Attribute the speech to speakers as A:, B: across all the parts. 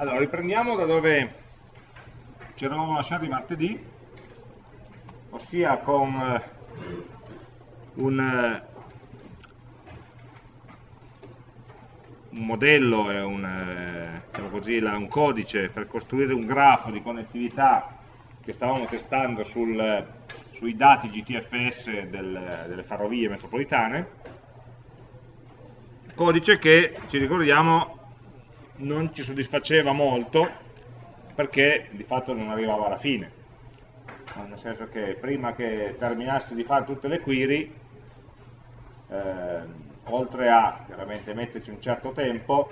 A: Allora, riprendiamo da dove ci eravamo lasciati martedì, ossia con eh, un, eh, un, modello e un, diciamo così, un, codice per costruire un grafo di connettività che stavamo testando sul, sui dati GTFS del, delle ferrovie metropolitane, codice che, ci ricordiamo, non ci soddisfaceva molto perché di fatto non arrivava alla fine. Nel senso che prima che terminassi di fare tutte le query eh, oltre a chiaramente metterci un certo tempo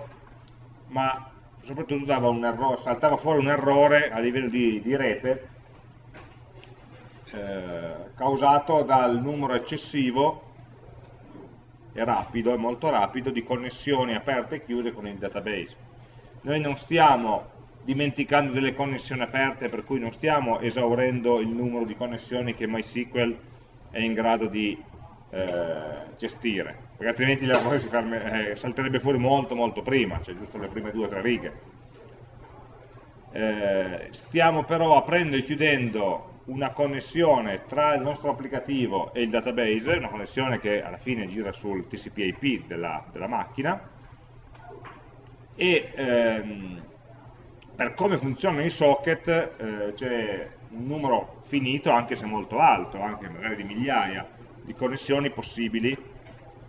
A: ma soprattutto errore, saltava fuori un errore a livello di, di rete eh, causato dal numero eccessivo e rapido, molto rapido, di connessioni aperte e chiuse con il database noi non stiamo dimenticando delle connessioni aperte, per cui non stiamo esaurendo il numero di connessioni che MySQL è in grado di eh, gestire, perché altrimenti l'errore ferme, eh, salterebbe fuori molto molto prima, cioè giusto le prime due o tre righe. Eh, stiamo però aprendo e chiudendo una connessione tra il nostro applicativo e il database, una connessione che alla fine gira sul TCP IP della, della macchina, e ehm, per come funzionano i socket eh, c'è un numero finito, anche se molto alto, anche magari di migliaia di connessioni possibili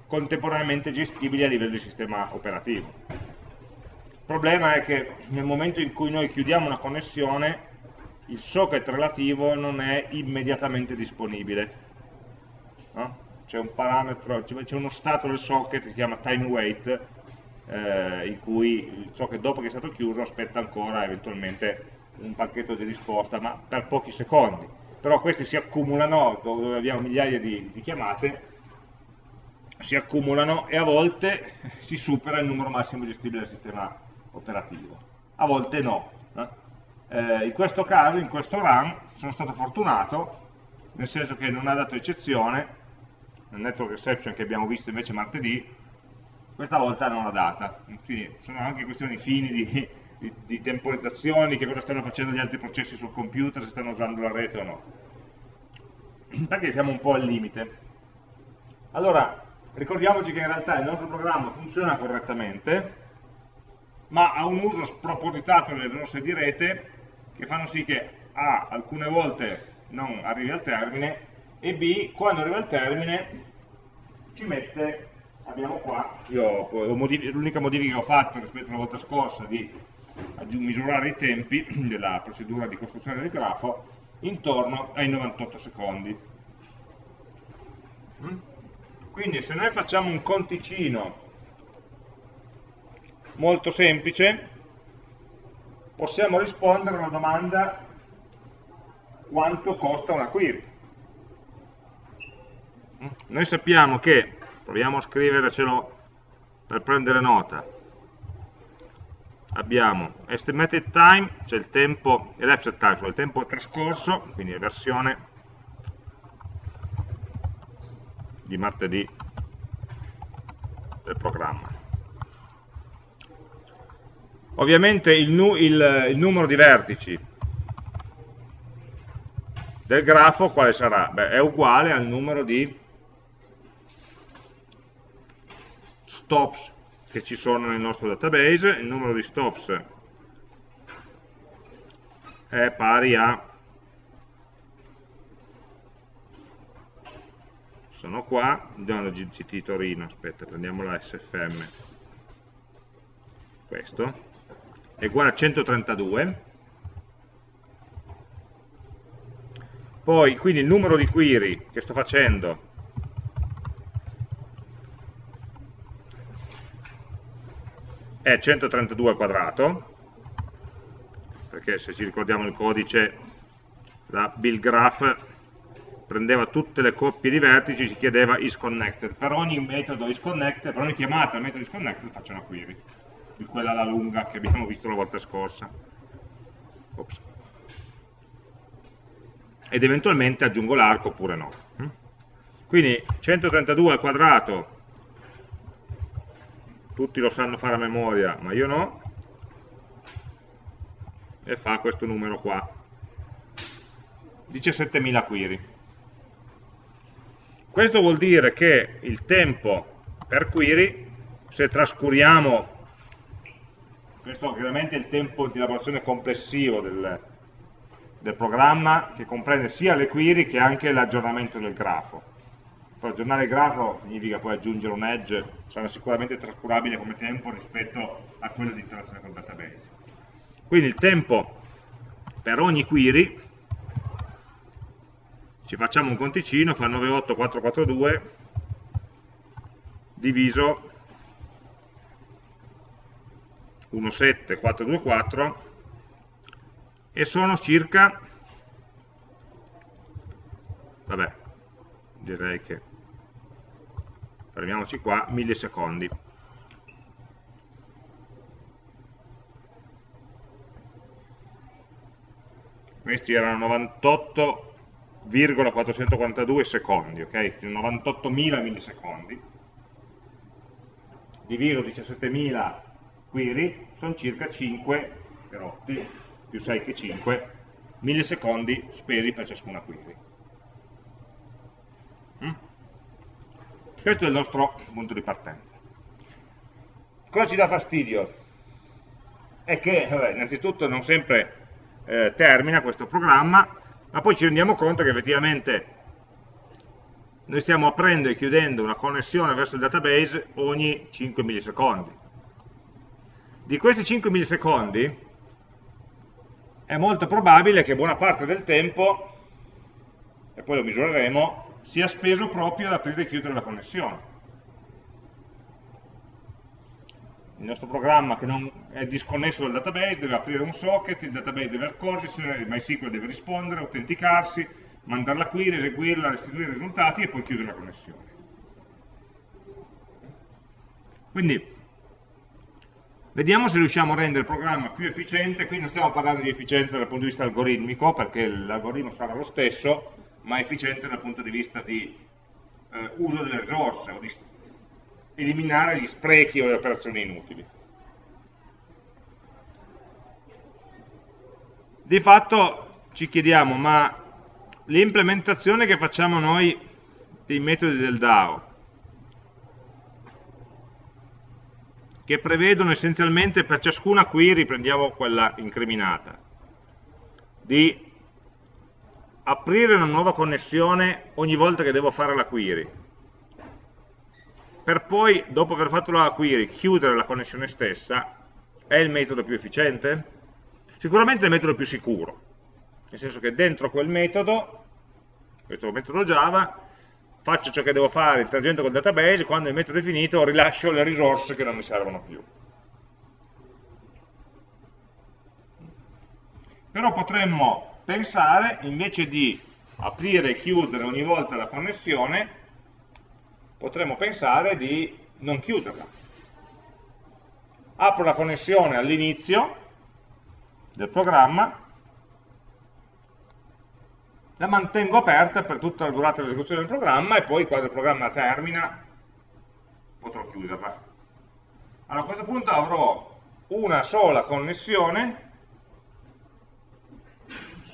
A: contemporaneamente gestibili a livello di sistema operativo. Il problema è che nel momento in cui noi chiudiamo una connessione il socket relativo non è immediatamente disponibile. No? C'è un parametro, c'è uno stato del socket che si chiama time wait eh, in cui ciò che dopo che è stato chiuso aspetta ancora eventualmente un pacchetto di risposta, ma per pochi secondi. Però questi si accumulano, dove abbiamo migliaia di, di chiamate, si accumulano e a volte si supera il numero massimo gestibile del sistema operativo, a volte no. Eh, in questo caso, in questo run, sono stato fortunato, nel senso che non ha dato eccezione, nel network exception che abbiamo visto invece martedì, questa volta non la data, quindi sono anche questioni fini di, di, di temporizzazioni, che cosa stanno facendo gli altri processi sul computer, se stanno usando la rete o no. Perché siamo un po' al limite. Allora, ricordiamoci che in realtà il nostro programma funziona correttamente, ma ha un uso spropositato delle risorse di rete che fanno sì che A, alcune volte non arrivi al termine, e B, quando arriva al termine ci mette abbiamo qua, l'unica modifica che ho fatto rispetto alla volta scorsa di misurare i tempi della procedura di costruzione del grafo intorno ai 98 secondi. Mm? Quindi se noi facciamo un conticino molto semplice, possiamo rispondere alla domanda quanto costa una query. Mm? Noi sappiamo che proviamo a scrivercelo per prendere nota abbiamo estimated time cioè il tempo elapsed time cioè il tempo trascorso quindi la versione di martedì del programma ovviamente il, nu il, il numero di vertici del grafo quale sarà? Beh, è uguale al numero di stops che ci sono nel nostro database, il numero di stops è pari a sono qua, andiamo da GCT Torino, aspetta, prendiamo la SFM questo. È uguale a 132 poi quindi il numero di query che sto facendo è 132 al quadrato, perché se ci ricordiamo il codice, la build graph prendeva tutte le coppie di vertici, ci chiedeva isConnected. Per ogni metodo isConnected, per ogni chiamata al metodo isConnected faccio una query, di quella alla lunga che abbiamo visto la volta scorsa. Ops. Ed eventualmente aggiungo l'arco oppure no. Quindi 132 al quadrato tutti lo sanno fare a memoria, ma io no, e fa questo numero qua. 17.000 query. Questo vuol dire che il tempo per query se trascuriamo questo ovviamente è il tempo di lavorazione complessivo del, del programma che comprende sia le query che anche l'aggiornamento del grafo per aggiornare il grafo significa poi aggiungere un edge, sarà sicuramente trascurabile come tempo rispetto a quello di interazione con il database. Quindi il tempo per ogni query, ci facciamo un conticino, fa 98442 diviso 17424 e sono circa, vabbè, direi che fermiamoci qua, millisecondi. Questi erano 98,442 secondi, ok? 98.000 millisecondi. Diviso 17.000 query, sono circa 5 perotti, più 6 che 5, millisecondi spesi per ciascuna query. Mm? Questo è il nostro punto di partenza. Cosa ci dà fastidio? È che, vabbè, innanzitutto, non sempre eh, termina questo programma, ma poi ci rendiamo conto che effettivamente noi stiamo aprendo e chiudendo una connessione verso il database ogni 5 millisecondi. Di questi 5 millisecondi è molto probabile che buona parte del tempo, e poi lo misureremo, sia speso proprio ad aprire e chiudere la connessione. Il nostro programma che non è disconnesso dal database deve aprire un socket, il database deve accorgersi, il MySQL deve rispondere, autenticarsi, mandare la query, eseguirla, restituire i risultati e poi chiudere la connessione. Quindi, vediamo se riusciamo a rendere il programma più efficiente, qui non stiamo parlando di efficienza dal punto di vista algoritmico, perché l'algoritmo sarà lo stesso, ma efficiente dal punto di vista di eh, uso delle risorse o di eliminare gli sprechi o le operazioni inutili. Di fatto ci chiediamo, ma l'implementazione che facciamo noi dei metodi del DAO, che prevedono essenzialmente per ciascuna query, prendiamo quella incriminata, di aprire una nuova connessione ogni volta che devo fare la query, per poi, dopo aver fatto la query, chiudere la connessione stessa, è il metodo più efficiente? Sicuramente è il metodo più sicuro, nel senso che dentro quel metodo, questo metodo Java, faccio ciò che devo fare interagendo col database, quando il metodo è finito rilascio le risorse che non mi servono più. Però potremmo pensare, invece di aprire e chiudere ogni volta la connessione, potremmo pensare di non chiuderla. Apro la connessione all'inizio del programma, la mantengo aperta per tutta la durata dell'esecuzione del programma e poi quando il programma termina potrò chiuderla. Allora a questo punto avrò una sola connessione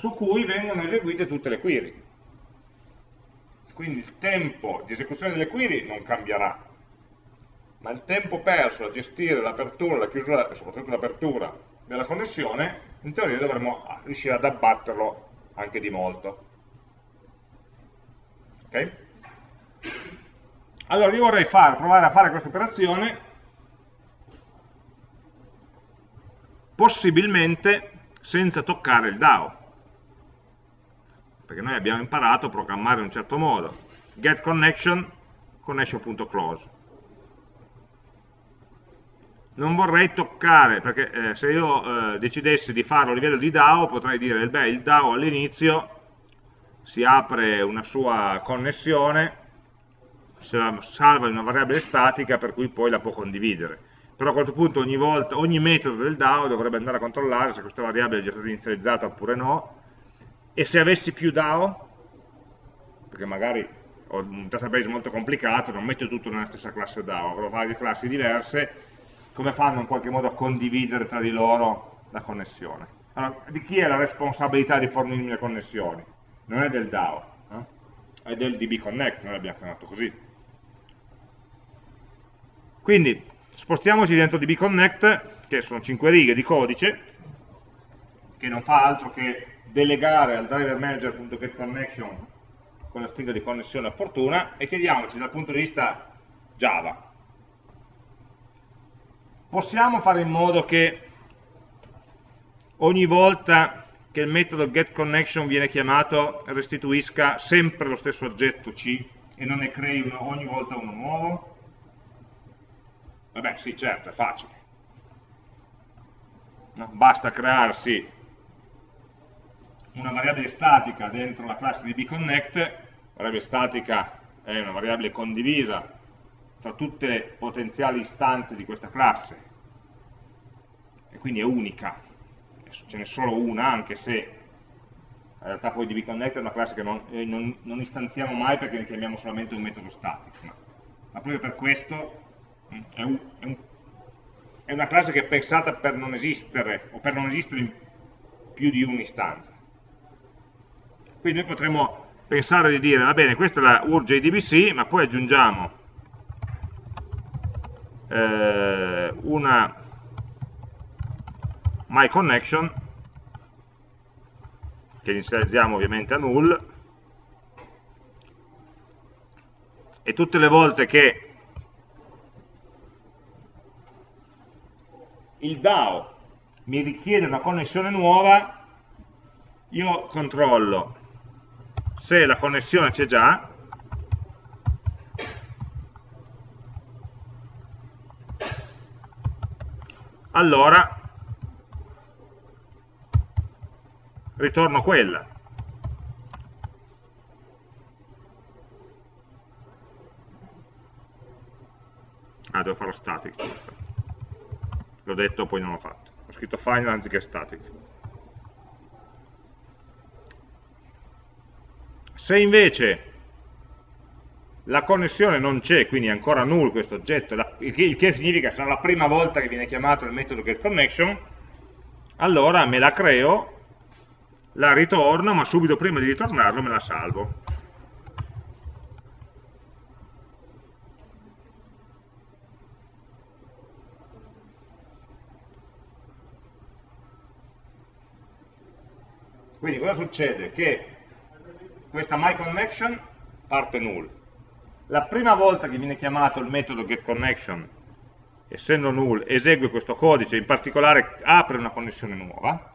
A: su cui vengono eseguite tutte le query. Quindi il tempo di esecuzione delle query non cambierà, ma il tempo perso a gestire l'apertura, la chiusura e soprattutto l'apertura della connessione, in teoria dovremmo riuscire ad abbatterlo anche di molto. Ok? Allora io vorrei fare, provare a fare questa operazione possibilmente senza toccare il DAO perché noi abbiamo imparato a programmare in un certo modo. Get connection connection.close non vorrei toccare perché eh, se io eh, decidessi di farlo a livello di DAO potrei dire beh il DAO all'inizio si apre una sua connessione se la salva in una variabile statica per cui poi la può condividere. Però a questo punto ogni, volta, ogni metodo del DAO dovrebbe andare a controllare se questa variabile è già stata inizializzata oppure no e se avessi più DAO, perché magari ho un database molto complicato, non metto tutto nella stessa classe DAO, avrò varie classi diverse, come fanno in qualche modo a condividere tra di loro la connessione? allora, di chi è la responsabilità di fornirmi le connessioni? Non è del DAO, eh? è del DB Connect, noi l'abbiamo chiamato così. Quindi spostiamoci dentro DB Connect, che sono 5 righe di codice, che non fa altro che delegare al driver manager.getConnection con la stringa di connessione opportuna e chiediamoci dal punto di vista Java. Possiamo fare in modo che ogni volta che il metodo getConnection viene chiamato restituisca sempre lo stesso oggetto C e non ne crei uno, ogni volta uno nuovo? Vabbè, sì, certo, è facile. No? Basta crearsi una variabile statica dentro la classe di bconnect, variabile statica è una variabile condivisa tra tutte le potenziali istanze di questa classe. E quindi è unica, ce n'è solo una anche se in realtà poi dbconnect è una classe che non, eh, non, non, istanziamo mai perché ne chiamiamo solamente un metodo statico, ma, ma proprio per questo mm, è, un, è, un, è una classe che è pensata per non esistere o per non esistere in più di un'istanza. Quindi noi potremmo pensare di dire, va bene, questa è la URL JDBC, ma poi aggiungiamo eh, una myConnection, che inizializziamo ovviamente a null, e tutte le volte che il DAO mi richiede una connessione nuova, io controllo se la connessione c'è già, allora ritorno quella. Ah, devo farlo static. L'ho detto, poi non l'ho fatto. Ho scritto final anziché static. Se invece la connessione non c'è, quindi è ancora null questo oggetto, il che significa sarà la prima volta che viene chiamato il metodo getConnection, allora me la creo, la ritorno, ma subito prima di ritornarlo me la salvo. Quindi cosa succede? Che questa myConnection parte null. La prima volta che viene chiamato il metodo getConnection, essendo null, esegue questo codice, in particolare apre una connessione nuova,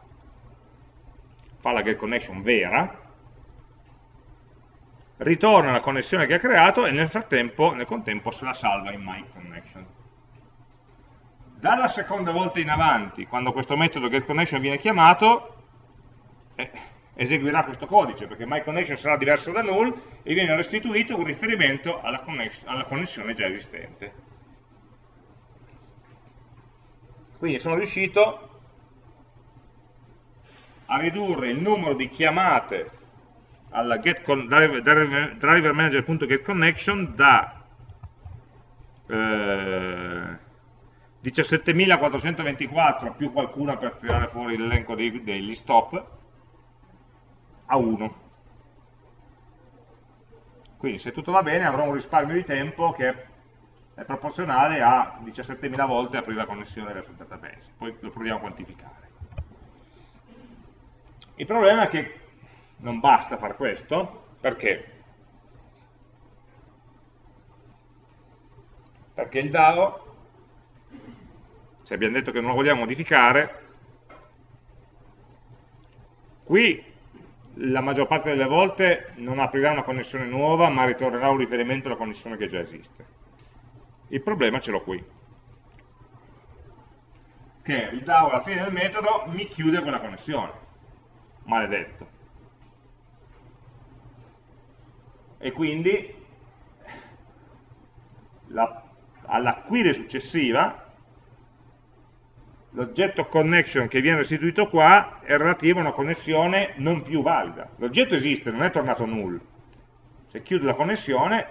A: fa la getConnection vera, ritorna la connessione che ha creato e nel frattempo, nel contempo, se la salva in myConnection. Dalla seconda volta in avanti, quando questo metodo getConnection viene chiamato, eh, eseguirà questo codice, perché myConnection sarà diverso da null e viene restituito un riferimento alla, alla connessione già esistente. Quindi sono riuscito a ridurre il numero di chiamate alla driver, manager.getConnection da eh, 17.424 più qualcuna per tirare fuori l'elenco degli stop a 1. Quindi se tutto va bene avrò un risparmio di tempo che è proporzionale a 17.000 volte aprire la connessione verso il database. Poi lo proviamo a quantificare. Il problema è che non basta fare questo, perché? Perché il DAO, se abbiamo detto che non lo vogliamo modificare, qui la maggior parte delle volte non aprirà una connessione nuova, ma ritornerà un riferimento alla connessione che già esiste. Il problema ce l'ho qui. Che il DAO alla fine del metodo mi chiude quella connessione. Maledetto. E quindi alla query successiva l'oggetto connection che viene restituito qua è relativo a una connessione non più valida. L'oggetto esiste, non è tornato null. Se chiudo la connessione,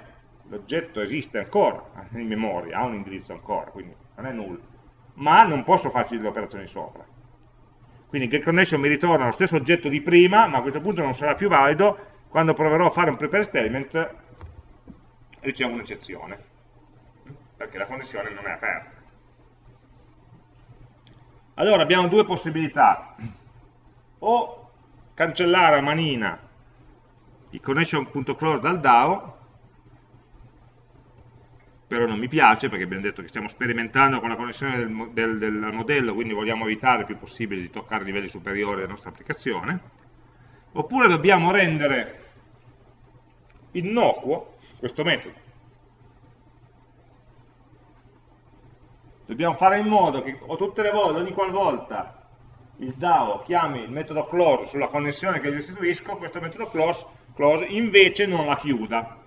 A: l'oggetto esiste ancora in memoria, ha un indirizzo ancora, quindi non è null. Ma non posso farci delle operazioni sopra. quindi getConnection mi ritorna lo stesso oggetto di prima, ma a questo punto non sarà più valido, quando proverò a fare un prepare statement ricevo un'eccezione, perché la connessione non è aperta. Allora abbiamo due possibilità, o cancellare a manina il connection.close dal DAO, però non mi piace perché abbiamo detto che stiamo sperimentando con la connessione del, del, del modello, quindi vogliamo evitare il più possibile di toccare livelli superiori della nostra applicazione, oppure dobbiamo rendere innocuo questo metodo. Dobbiamo fare in modo che tutte le volte, ogni qualvolta il DAO chiami il metodo close sulla connessione che gli restituisco, questo metodo close, close invece non la chiuda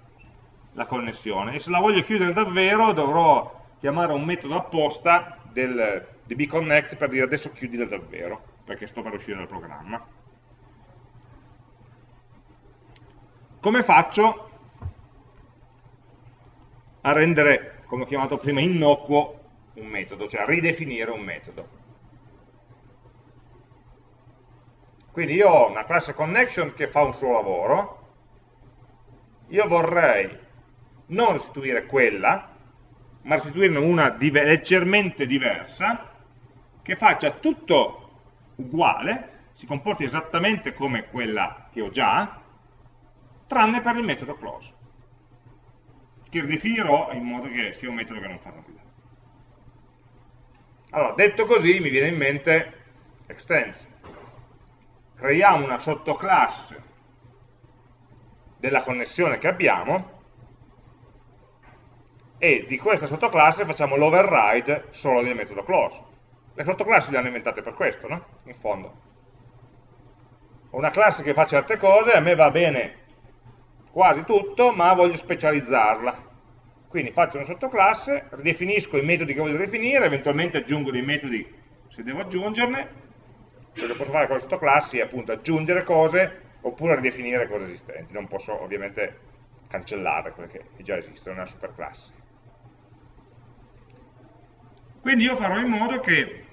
A: la connessione. E se la voglio chiudere davvero dovrò chiamare un metodo apposta del dbconnect per dire adesso chiudila davvero perché sto per uscire dal programma. Come faccio a rendere, come ho chiamato prima, innocuo un metodo, cioè ridefinire un metodo quindi io ho una classe connection che fa un suo lavoro io vorrei non restituire quella, ma restituirne una dive leggermente diversa, che faccia tutto uguale, si comporti esattamente come quella che ho già, tranne per il metodo close, che ridefinirò in modo che sia un metodo che non fa nulla. Allora, detto così, mi viene in mente extends. Creiamo una sottoclasse della connessione che abbiamo, e di questa sottoclasse facciamo l'override solo del metodo close. Le sottoclassi le hanno inventate per questo, no? In fondo. Ho una classe che fa certe cose, a me va bene quasi tutto, ma voglio specializzarla. Quindi faccio una sottoclasse, ridefinisco i metodi che voglio definire, eventualmente aggiungo dei metodi se devo aggiungerne, quello che posso fare con le sottoclassi è appunto aggiungere cose oppure ridefinire cose esistenti, non posso ovviamente cancellare quelle che già esistono, è una superclasse. Quindi io farò in modo che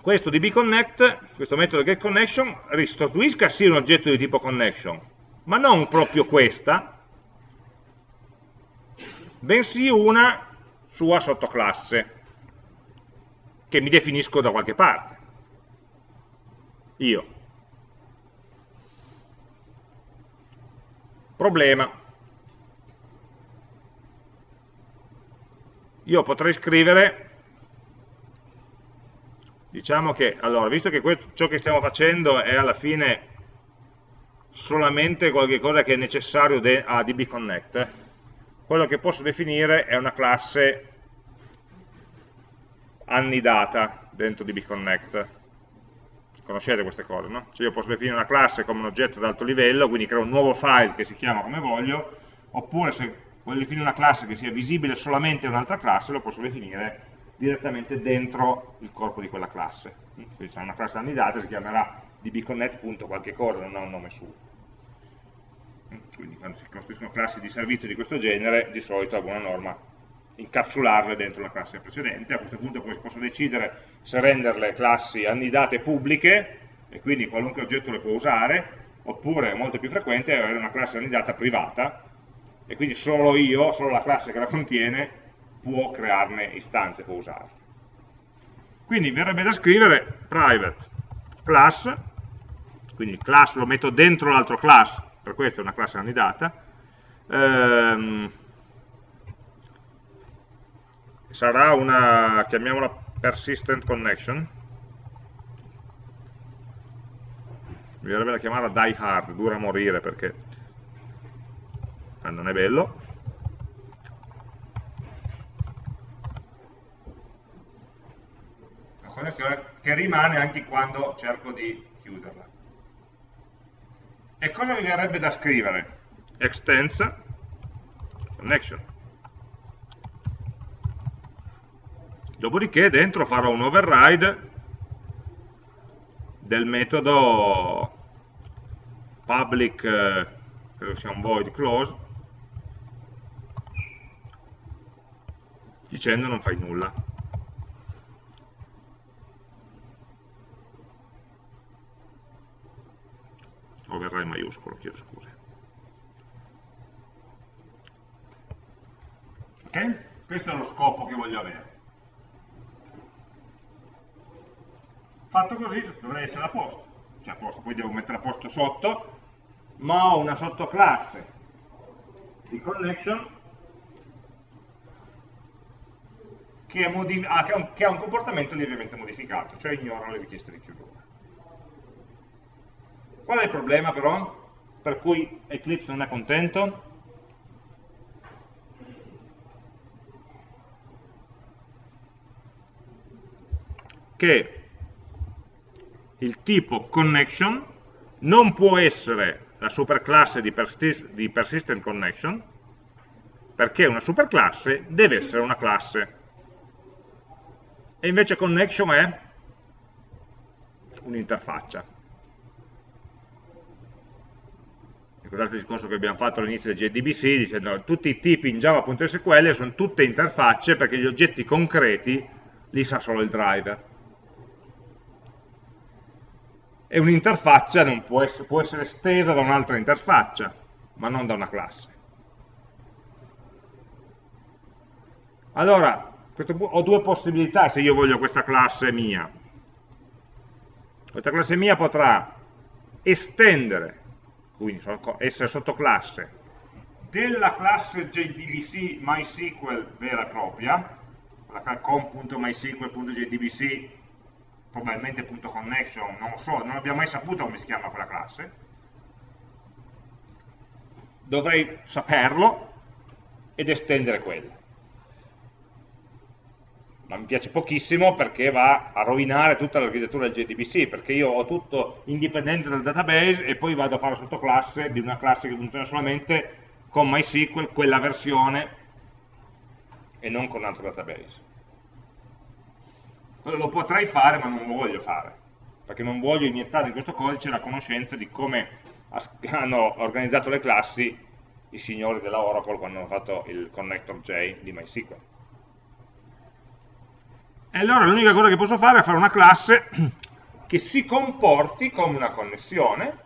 A: questo dbConnect, questo metodo getConnection, restituisca sì un oggetto di tipo connection, ma non proprio questa, bensì una sua sottoclasse, che mi definisco da qualche parte. Io. Problema. Io potrei scrivere diciamo che, allora, visto che questo, ciò che stiamo facendo è alla fine solamente qualcosa che è necessario a dbconnect, quello che posso definire è una classe annidata dentro dbconnect. Conoscete queste cose, no? Cioè io posso definire una classe come un oggetto ad alto livello, quindi creo un nuovo file che si chiama come voglio, oppure se voglio definire una classe che sia visibile solamente in un'altra classe, lo posso definire direttamente dentro il corpo di quella classe. Quindi c'è una classe annidata, si chiamerà dbconnect.qualche cosa, non ha un nome suo. Quindi quando si costruiscono classi di servizio di questo genere, di solito a buona norma incapsularle dentro la classe precedente. A questo punto poi posso decidere se renderle classi annidate pubbliche, e quindi qualunque oggetto le può usare, oppure, molto più frequente, avere una classe annidata privata, e quindi solo io, solo la classe che la contiene, può crearne istanze, può usarle. Quindi verrebbe da scrivere private class, quindi il class lo metto dentro l'altro class, per questo è una classe candidata, ehm, sarà una, chiamiamola persistent connection, mi verrebbe da chiamarla die hard, dura a morire perché eh, non è bello, connessione che rimane anche quando cerco di chiuderla. E cosa mi verrebbe da scrivere? Extends connection. Dopodiché dentro farò un override del metodo public, eh, credo sia un void close, dicendo non fai nulla. O verrà in maiuscolo, chiedo scusa. Ok? Questo è lo scopo che voglio avere. Fatto così dovrei essere a posto, cioè a posto, poi devo mettere a posto sotto, ma ho una sottoclasse di connection che, ah, ha un, che ha un comportamento lievemente modificato, cioè ignora le richieste di chiusura. Qual è il problema però? Per cui Eclipse non è contento? Che il tipo connection non può essere la superclasse di, persist di persistent connection perché una superclasse deve essere una classe e invece connection è un'interfaccia. Ricordate il discorso che abbiamo fatto all'inizio del JDBC dicendo che tutti i tipi in java.sql sono tutte interfacce perché gli oggetti concreti li sa solo il driver. E un'interfaccia può, può essere estesa da un'altra interfaccia, ma non da una classe. Allora, ho due possibilità se io voglio questa classe mia. Questa classe mia potrà estendere, quindi essere sottoclasse, della classe JDBC MySQL vera e propria, la com.mysql.jdbc probabilmente .connection, non lo so, non abbiamo mai saputo come si chiama quella classe. Dovrei saperlo ed estendere quella ma mi piace pochissimo perché va a rovinare tutta l'architettura del JDBC, perché io ho tutto indipendente dal database e poi vado a fare sottoclasse di una classe che funziona solamente con MySQL, quella versione, e non con un altro database. Lo potrei fare, ma non lo voglio fare, perché non voglio iniettare in questo codice la conoscenza di come hanno organizzato le classi i signori della Oracle quando hanno fatto il connector J di MySQL. E allora l'unica cosa che posso fare è fare una classe che si comporti come una connessione.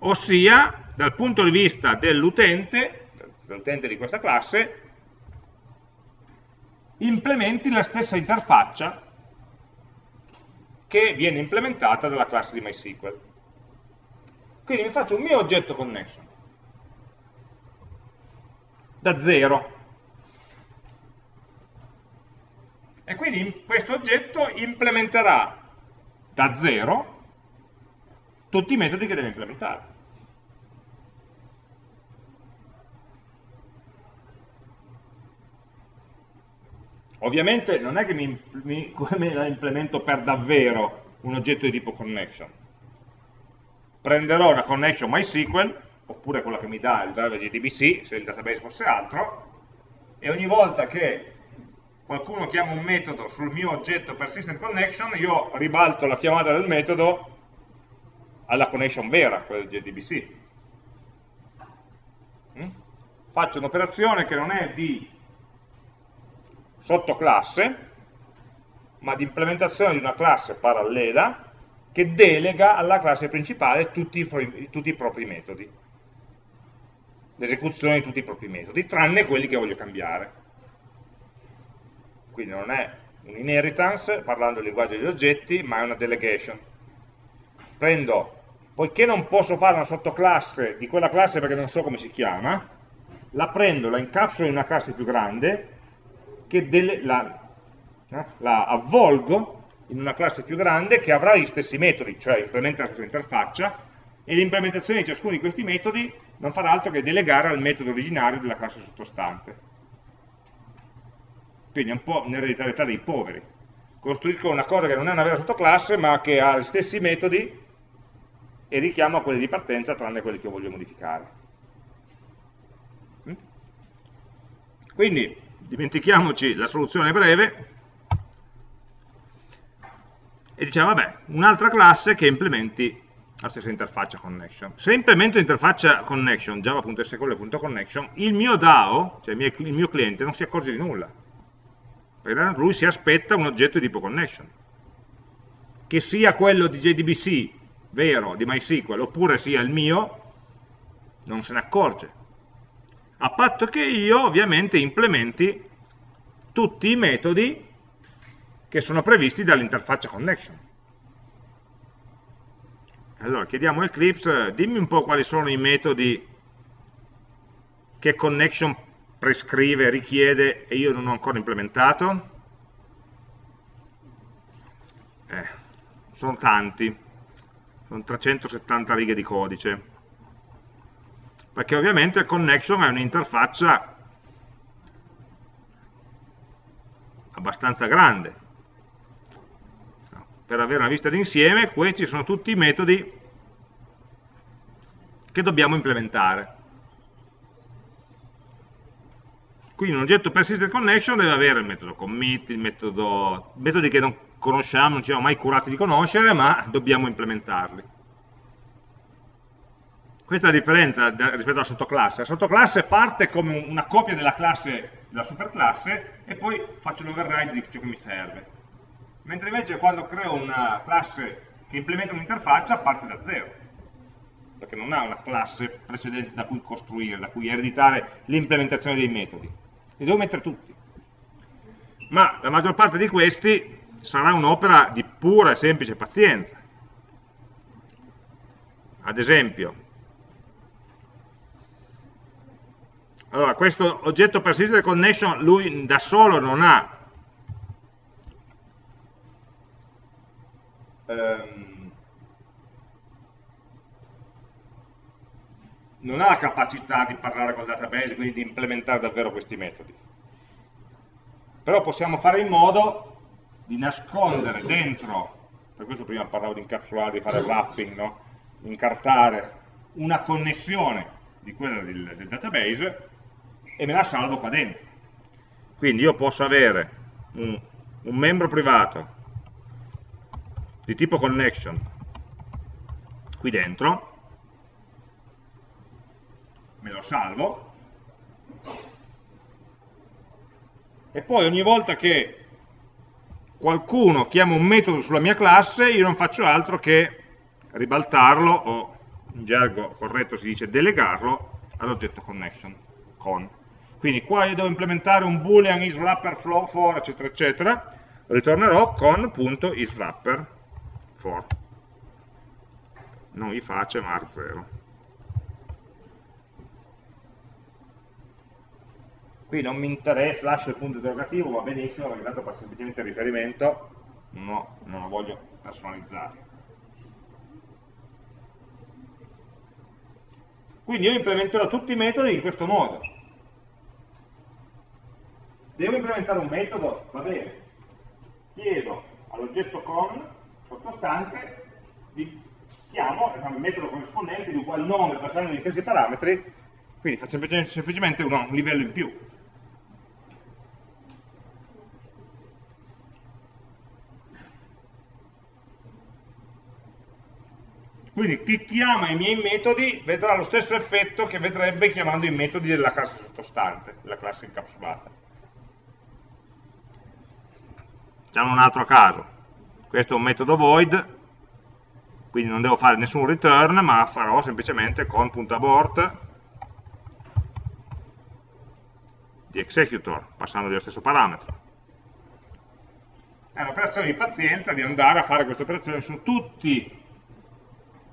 A: Ossia dal punto di vista dell'utente dell'utente di questa classe implementi la stessa interfaccia che viene implementata dalla classe di MySQL. Quindi mi faccio un mio oggetto connection da 0. E quindi questo oggetto implementerà da 0 tutti i metodi che deve implementare. Ovviamente non è che mi, mi, la implemento per davvero un oggetto di tipo connection. Prenderò una connection MySQL oppure quella che mi dà il driver JDBC, se il database fosse altro, e ogni volta che qualcuno chiama un metodo sul mio oggetto persistent connection, io ribalto la chiamata del metodo alla connection vera, quella del JDBC. Mm? Faccio un'operazione che non è di sottoclasse, ma di implementazione di una classe parallela che delega alla classe principale tutti i, tutti i propri metodi l'esecuzione di tutti i propri metodi, tranne quelli che voglio cambiare. Quindi non è un inheritance, parlando del linguaggio degli oggetti, ma è una delegation. Prendo, poiché non posso fare una sottoclasse di quella classe perché non so come si chiama, la prendo, la incapsulo in una classe più grande, che la, eh, la avvolgo in una classe più grande che avrà gli stessi metodi, cioè implementa la stessa interfaccia, e l'implementazione di ciascuno di questi metodi non farà altro che delegare al metodo originario della classe sottostante. Quindi è un po' un'ereditarietà dei poveri. Costruisco una cosa che non è una vera sottoclasse, ma che ha gli stessi metodi e richiamo a quelli di partenza, tranne quelli che voglio modificare. Mm? Quindi, dimentichiamoci la soluzione breve, e diciamo, vabbè, un'altra classe che implementi la stessa interfaccia connection. Se implemento interfaccia connection, java.sql.connection, il mio DAO, cioè il mio, cliente, non si accorge di nulla. Perché lui si aspetta un oggetto di tipo connection. che sia quello di JDBC vero, di MySQL, oppure sia il mio, non se ne accorge. A patto che io ovviamente implementi tutti i metodi che sono previsti dall'interfaccia connection. Allora chiediamo a Eclipse, dimmi un po' quali sono i metodi che connection prescrive, richiede e io non ho ancora implementato. Eh, sono tanti, sono 370 righe di codice, perché ovviamente connection è un'interfaccia abbastanza grande. Per avere una vista d'insieme, questi sono tutti i metodi che dobbiamo implementare. Quindi un oggetto persistent connection deve avere il metodo commit, il metodo, metodi che non conosciamo, non ci siamo mai curati di conoscere, ma dobbiamo implementarli. Questa è la differenza rispetto alla sottoclasse. La sottoclasse parte come una copia della classe, della superclasse, e poi faccio l'override di ciò che mi serve. Mentre invece quando creo una classe che implementa un'interfaccia parte da zero, perché non ha una classe precedente da cui costruire, da cui ereditare l'implementazione dei metodi li devo mettere tutti. Ma la maggior parte di questi sarà un'opera di pura e semplice pazienza. Ad esempio, allora questo oggetto persistent connection lui da solo non ha ehm, non ha la capacità di parlare col database, quindi di implementare davvero questi metodi. Però possiamo fare in modo di nascondere dentro, per questo prima parlavo di incapsulare, di fare wrapping, no? incartare una connessione di quella del, del database e me la salvo qua dentro. Quindi io posso avere un, un membro privato di tipo connection. Qui dentro, me lo salvo, e poi ogni volta che qualcuno chiama un metodo sulla mia classe, io non faccio altro che ribaltarlo, o in gergo corretto si dice delegarlo, all'oggetto connection, con. Quindi qua io devo implementare un boolean isWrapper flow for, eccetera, eccetera, ritornerò con.isWrapper for. Non i face, ma arg0. qui non mi interessa, lascio il punto interrogativo, va benissimo, perché tanto fa semplicemente riferimento, no, non lo voglio personalizzare. Quindi io implementerò tutti i metodi in questo modo. Devo implementare un metodo? Va bene. Chiedo all'oggetto con sottostante, di, chiamo il metodo corrispondente di uguale nome passando gli stessi parametri, quindi faccio semplicemente un livello in più. Quindi chi chiama i miei metodi vedrà lo stesso effetto che vedrebbe chiamando i metodi della classe sottostante, della classe incapsulata. Facciamo un altro caso. Questo è un metodo void, quindi non devo fare nessun return, ma farò semplicemente con.abort di executor, passando dello stesso parametro. È un'operazione di pazienza di andare a fare questa operazione su tutti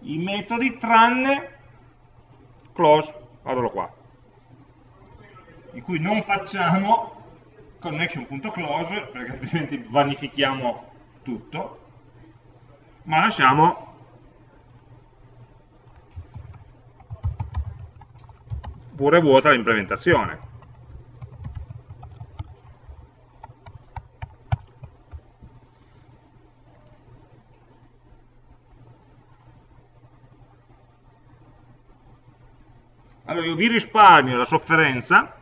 A: i metodi tranne close, guardalo qua, in cui non facciamo connection.close perché altrimenti vanifichiamo tutto, ma lasciamo. Pure vuota l'implementazione. Allora io vi risparmio la sofferenza,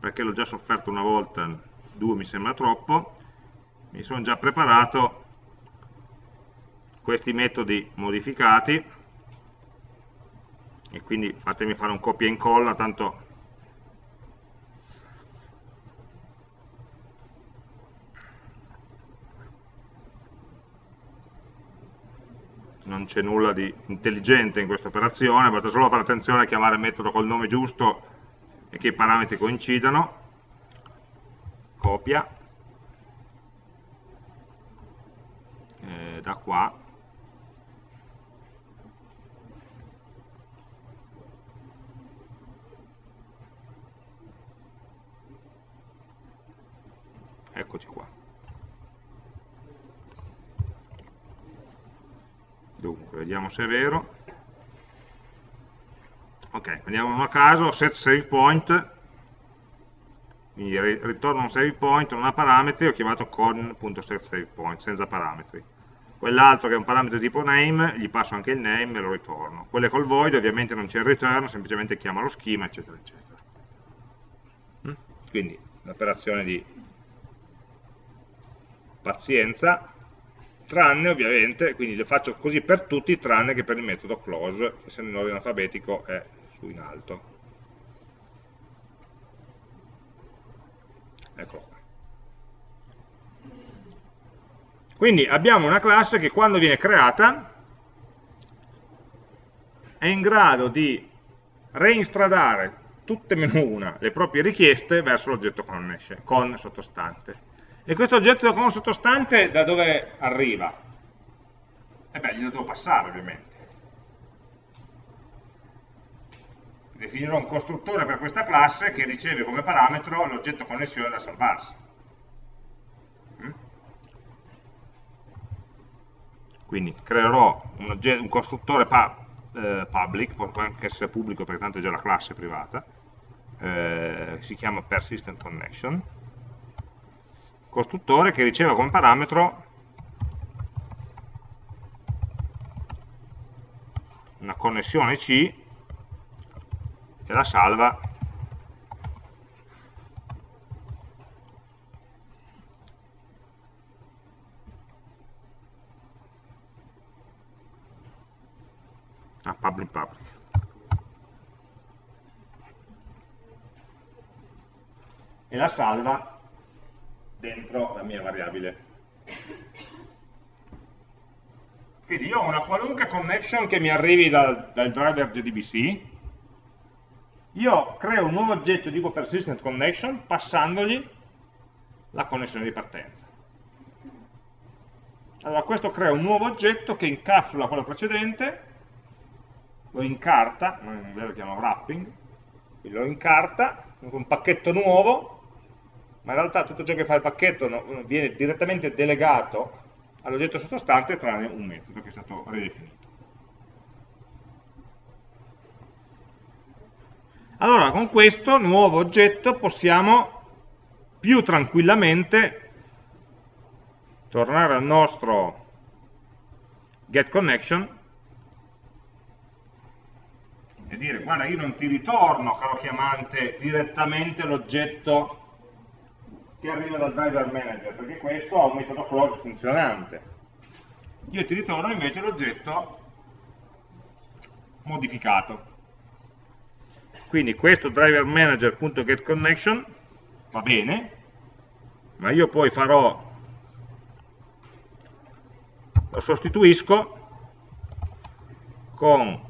A: perché l'ho già sofferto una volta, 2 mi sembra troppo, mi sono già preparato questi metodi modificati. E quindi fatemi fare un copia e incolla, tanto non c'è nulla di intelligente in questa operazione, basta solo fare attenzione a chiamare il metodo col nome giusto e che i parametri coincidano copia, eh, da qua, eccoci qua. Dunque, vediamo se è vero. Ok, prendiamo uno a caso, set save point, quindi ritorno un save point, non ha parametri, ho chiamato con.setSavePoint, senza parametri. Quell'altro che è un parametro tipo name, gli passo anche il name e lo ritorno. Quelle col void ovviamente non c'è il return, semplicemente chiama lo schema, eccetera, eccetera. Mm? Quindi un'operazione di pazienza, tranne ovviamente, quindi lo faccio così per tutti, tranne che per il metodo close, che essendo in ordine alfabetico è su in alto. Eccolo qua. Quindi abbiamo una classe che quando viene creata è in grado di reinstradare tutte meno una le proprie richieste verso l'oggetto con sottostante. E questo oggetto con sottostante da dove arriva? E eh beh, glielo devo passare ovviamente. Definirò un costruttore per questa classe che riceve come parametro l'oggetto connessione da salvarsi. Mm? Quindi creerò un, un costruttore pa eh, public, può anche essere pubblico perché tanto è già la classe privata, eh, si chiama persistent connection, costruttore che riceve come parametro una connessione C e la salva. A public public. E la salva dentro la mia variabile. Quindi io ho una qualunque connection che mi arrivi dal, dal driver JDBC, io creo un nuovo oggetto tipo persistent connection passandogli la connessione di partenza. Allora questo crea un nuovo oggetto che incapsula quello precedente, lo incarta, noi in inglese lo chiamiamo wrapping, lo incarta, un pacchetto nuovo, ma in realtà tutto ciò che fa il pacchetto viene direttamente delegato all'oggetto sottostante tranne un metodo che è stato ridefinito. Allora, con questo nuovo oggetto possiamo più tranquillamente tornare al nostro getConnection e dire guarda io non ti ritorno, caro chiamante, direttamente l'oggetto che arriva dal driver manager, perché questo ha un metodo close funzionante. Io ti ritorno invece l'oggetto modificato. Quindi questo driver manager.getConnection va bene, ma io poi farò, lo sostituisco con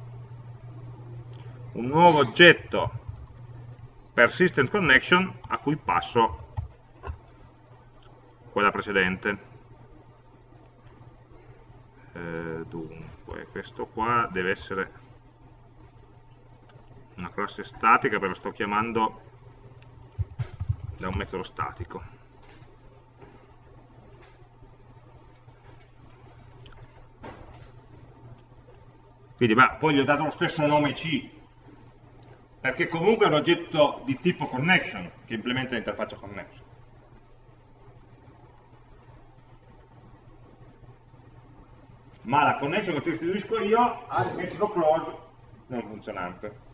A: un nuovo oggetto persistent connection a cui passo quella precedente. Eh, dunque, questo qua deve essere una classe statica perché lo sto chiamando da un metodo statico. Quindi, beh, poi gli ho dato lo stesso nome C, perché comunque è un oggetto di tipo connection che implementa l'interfaccia connection. ma la connection che istituisco io ha il metodo close non funzionante.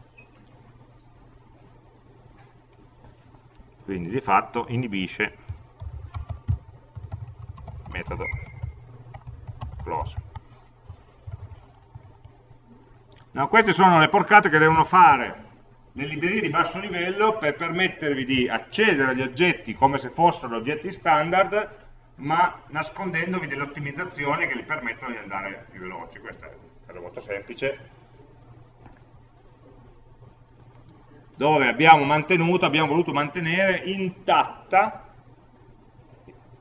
A: Quindi di fatto inibisce metodo close. No, queste sono le porcate che devono fare le librerie di basso livello per permettervi di accedere agli oggetti come se fossero oggetti standard ma nascondendovi delle ottimizzazioni che gli permettono di andare più veloci. Questo è molto semplice. Dove abbiamo mantenuto, abbiamo voluto mantenere intatta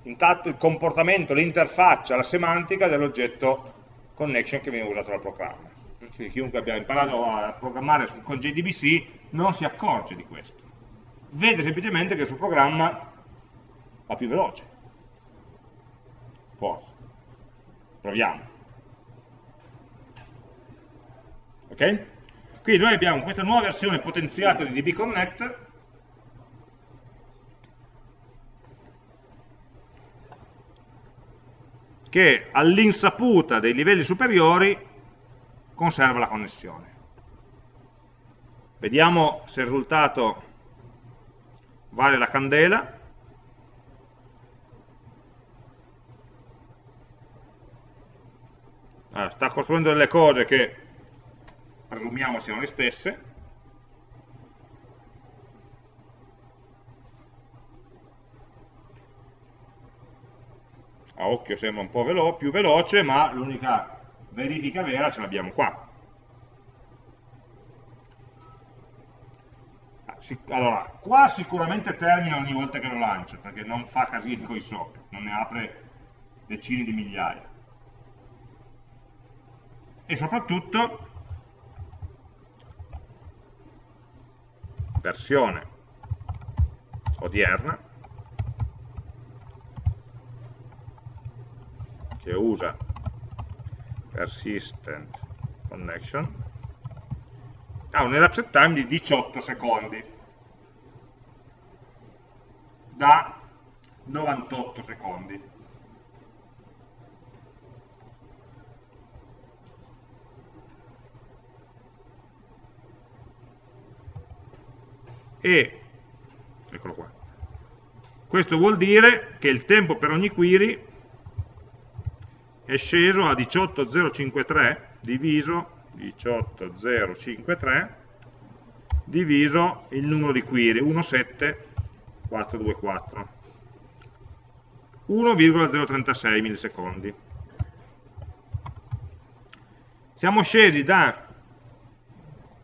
A: intatto il comportamento, l'interfaccia, la semantica dell'oggetto connection che viene usato dal programma. Quindi chiunque abbia imparato a programmare con JDBC non si accorge di questo. Vede semplicemente che il suo programma va più veloce. Forse. Proviamo. Ok? Quindi noi abbiamo questa nuova versione potenziata di DB Connect che all'insaputa dei livelli superiori conserva la connessione. Vediamo se il risultato vale la candela. Allora, sta costruendo delle cose che presumiamo siano le stesse. a occhio sembra un po' velo più veloce, ma l'unica verifica vera ce l'abbiamo qua. Ah, allora, qua sicuramente termina ogni volta che lo lancio, perché non fa casini con i socket, non ne apre decine di migliaia. E soprattutto, versione odierna, che usa persistent connection. Ha un elapsed time di 18 secondi. Da 98 secondi e eccolo qua. Questo vuol dire che il tempo per ogni query è sceso a 18053 diviso 18053 diviso il numero di query 17424 1,036 millisecondi. Siamo scesi da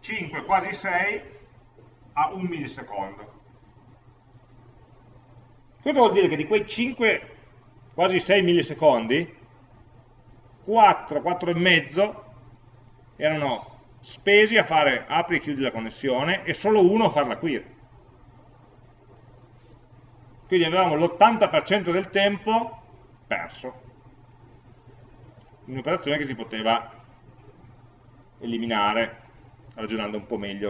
A: 5 quasi 6 a 1 millisecondo cosa vuol dire che di quei 5 quasi 6 millisecondi 4, 4 e mezzo erano spesi a fare apri e chiudi la connessione e solo uno a fare la query. Quindi avevamo l'80% del tempo perso. Un'operazione che si poteva eliminare ragionando un po' meglio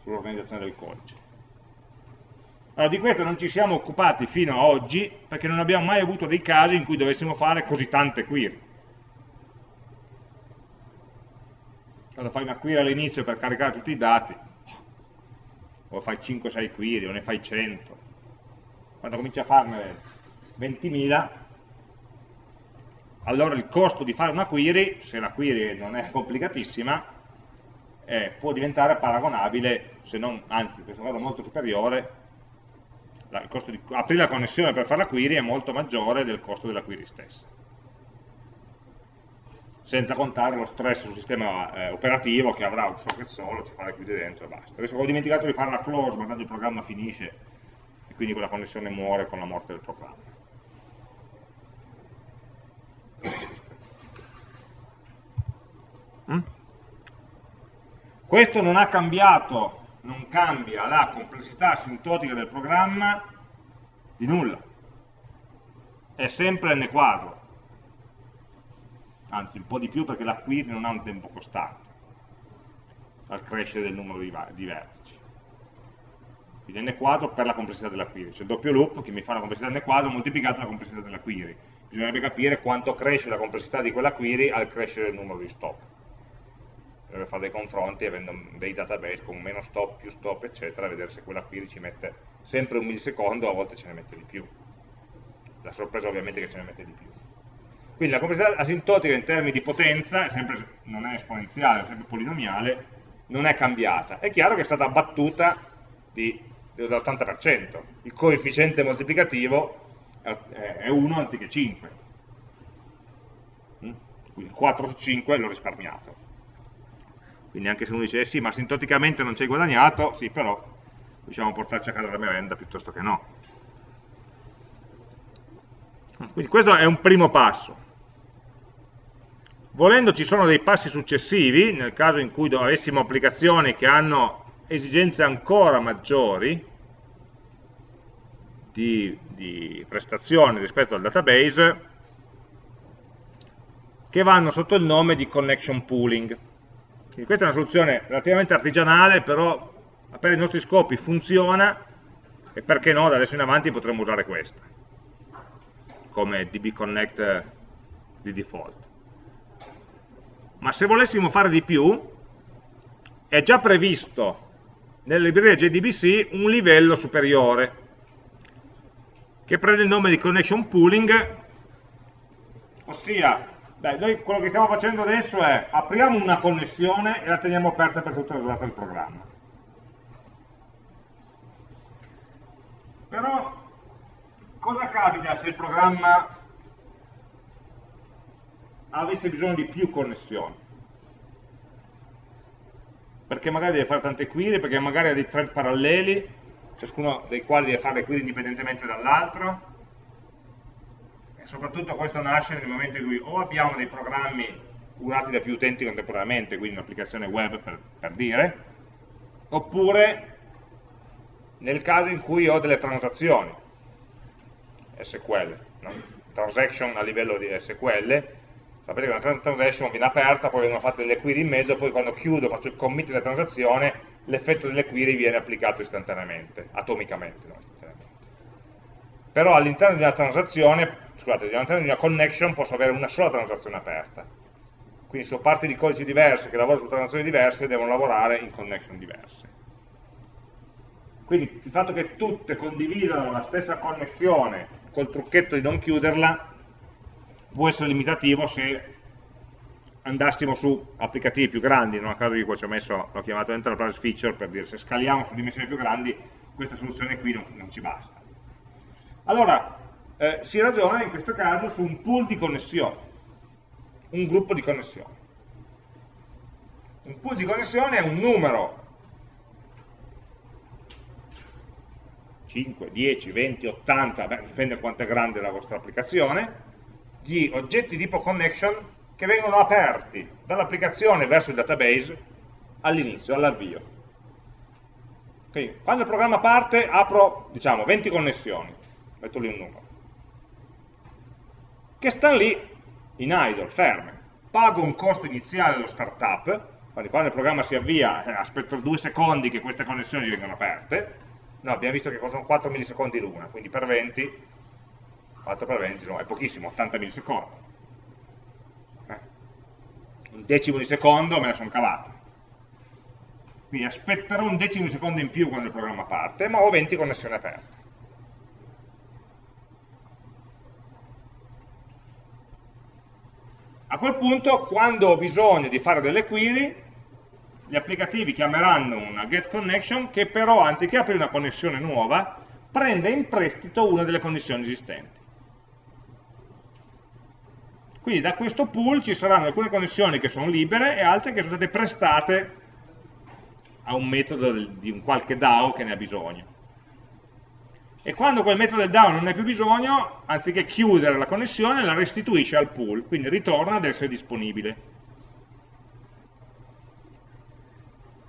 A: sull'organizzazione del codice. Allora, di questo non ci siamo occupati fino a oggi perché non abbiamo mai avuto dei casi in cui dovessimo fare così tante query. quando fai una query all'inizio per caricare tutti i dati, o fai 5-6 query, o ne fai 100, quando cominci a farne 20.000, allora il costo di fare una query, se la query non è complicatissima, eh, può diventare paragonabile, se non, anzi in questo caso molto superiore, la, di aprire la connessione per fare la query è molto maggiore del costo della query stessa senza contare lo stress sul sistema eh, operativo che avrà un socket solo, ci fa le chiude dentro e basta. Adesso ho dimenticato di fare la close, ma tanto il programma finisce e quindi quella connessione muore con la morte del programma. Mm? Questo non ha cambiato, non cambia la complessità asintotica del programma di nulla. È sempre n quadro anzi un po' di più perché la query non ha un tempo costante al crescere del numero di, di vertici. Quindi n quadro per la complessità della query, cioè il doppio loop che mi fa la complessità n quadro moltiplicato la complessità della query. Bisognerebbe capire quanto cresce la complessità di quella query al crescere del numero di stop. Bisognerebbe fare dei confronti avendo dei database con meno stop, più stop, eccetera, vedere se quella query ci mette sempre un millisecondo, a volte ce ne mette di più. La sorpresa ovviamente è che ce ne mette di più. Quindi la complessità asintotica in termini di potenza, è sempre, non è esponenziale, è sempre polinomiale, non è cambiata. È chiaro che è stata abbattuta dell'80%. Il coefficiente moltiplicativo è 1 anziché 5. Mm? Quindi 4 su 5 l'ho risparmiato. Quindi anche se uno dice, eh sì, ma sintoticamente non ci hai guadagnato, sì, però diciamo portarci a casa la merenda piuttosto che no. Quindi questo è un primo passo. Volendo ci sono dei passi successivi, nel caso in cui avessimo applicazioni che hanno esigenze ancora maggiori di, di prestazioni rispetto al database, che vanno sotto il nome di connection pooling. Quindi questa è una soluzione relativamente artigianale, però per i nostri scopi funziona e perché no, da adesso in avanti potremmo usare questa come DB Connect di default. Ma se volessimo fare di più, è già previsto nella libreria JDBC un livello superiore, che prende il nome di connection pooling, ossia, beh, noi quello che stiamo facendo adesso è apriamo una connessione e la teniamo aperta per tutta la durata del programma. Però cosa capita se il programma avesse bisogno di più connessioni? Perché magari deve fare tante query, perché magari ha dei thread paralleli, ciascuno dei quali deve fare le query indipendentemente dall'altro, soprattutto questo nasce nel momento in cui o abbiamo dei programmi usati da più utenti contemporaneamente, quindi un'applicazione web per, per dire, oppure nel caso in cui ho delle transazioni, SQL, no? transaction a livello di SQL, sapete che una transaction viene aperta, poi vengono fatte delle query in mezzo, poi quando chiudo, faccio il commit della transazione, l'effetto delle query viene applicato istantaneamente, atomicamente. No? Però all'interno una transazione, scusate, all'interno di una connection posso avere una sola transazione aperta. Quindi se ho parti di codici diverse che lavorano su transazioni diverse, devono lavorare in connection diverse. Quindi il fatto che tutte condividano la stessa connessione col trucchetto di non chiuderla può essere limitativo se andassimo su applicativi più grandi, non a caso io qua ci ho messo, l'ho chiamato enterprise feature per dire se scaliamo su dimensioni più grandi questa soluzione qui non, non ci basta. Allora, eh, si ragiona in questo caso su un pool di connessioni, un gruppo di connessioni. Un pool di connessioni è un numero 5, 10, 20, 80, beh, dipende quanto è grande la vostra applicazione, di oggetti tipo connection che vengono aperti dall'applicazione verso il database all'inizio, all'avvio. Okay. Quando il programma parte apro diciamo 20 connessioni, metto lì un numero, che stanno lì in idle, ferme. Pago un costo iniziale allo startup, quando il programma si avvia eh, aspetto due secondi che queste connessioni vengano aperte, no, abbiamo visto che costano 4 millisecondi l'una, quindi per 20, 4 per 20 insomma, è pochissimo, 80 millisecondi. Eh. Un decimo di secondo me la sono cavata. Quindi aspetterò un decimo di secondo in più quando il programma parte, ma ho 20 connessioni aperte. A quel punto, quando ho bisogno di fare delle query, gli applicativi chiameranno una getConnection che però anziché aprire una connessione nuova prende in prestito una delle connessioni esistenti. Quindi da questo pool ci saranno alcune connessioni che sono libere e altre che sono state prestate a un metodo di un qualche DAO che ne ha bisogno. E quando quel metodo del DAO non ne ha più bisogno, anziché chiudere la connessione, la restituisce al pool, quindi ritorna ad essere disponibile.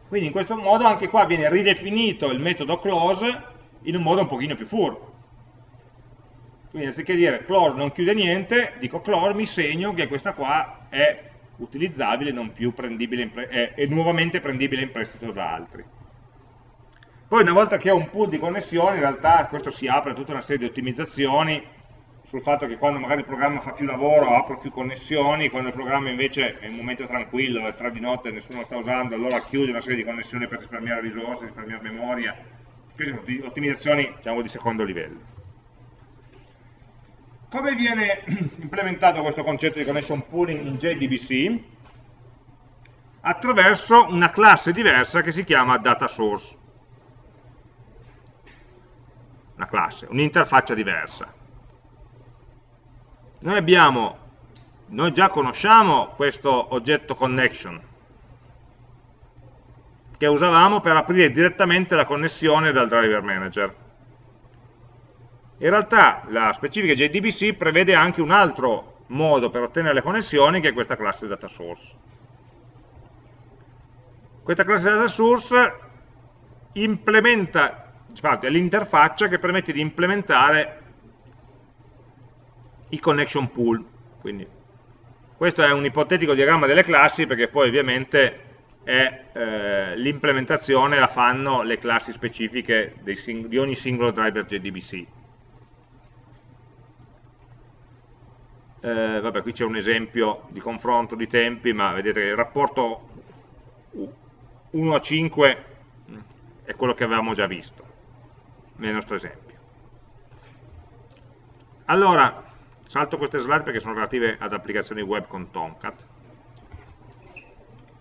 A: Quindi in questo modo anche qua viene ridefinito il metodo close in un modo un pochino più furbo. Quindi anziché dire close non chiude niente, dico close, mi segno che questa qua è utilizzabile, non più prendibile è, è nuovamente prendibile in prestito da altri. Poi una volta che ho un pool di connessioni, in realtà questo si apre a tutta una serie di ottimizzazioni sul fatto che quando magari il programma fa più lavoro apro più connessioni, quando il programma invece è in un momento tranquillo, è tre di notte e nessuno lo sta usando, allora chiude una serie di connessioni per risparmiare risorse, risparmiare memoria. Queste sono ottimizzazioni diciamo, di secondo livello. Come viene implementato questo concetto di connection pooling in JDBC? Attraverso una classe diversa che si chiama data source. Una classe, un'interfaccia diversa noi abbiamo, noi già conosciamo questo oggetto connection, che usavamo per aprire direttamente la connessione dal driver manager. In realtà la specifica JDBC prevede anche un altro modo per ottenere le connessioni che è questa classe data source. Questa classe data source implementa, infatti è l'interfaccia che permette di implementare i connection pool. Quindi, questo è un ipotetico diagramma delle classi perché poi ovviamente eh, l'implementazione la fanno le classi specifiche di ogni singolo driver JDBC. Eh, vabbè, qui c'è un esempio di confronto di tempi, ma vedete che il rapporto 1 a 5 mm, è quello che avevamo già visto nel nostro esempio. Allora, salto queste slide perché sono relative ad applicazioni web con Tomcat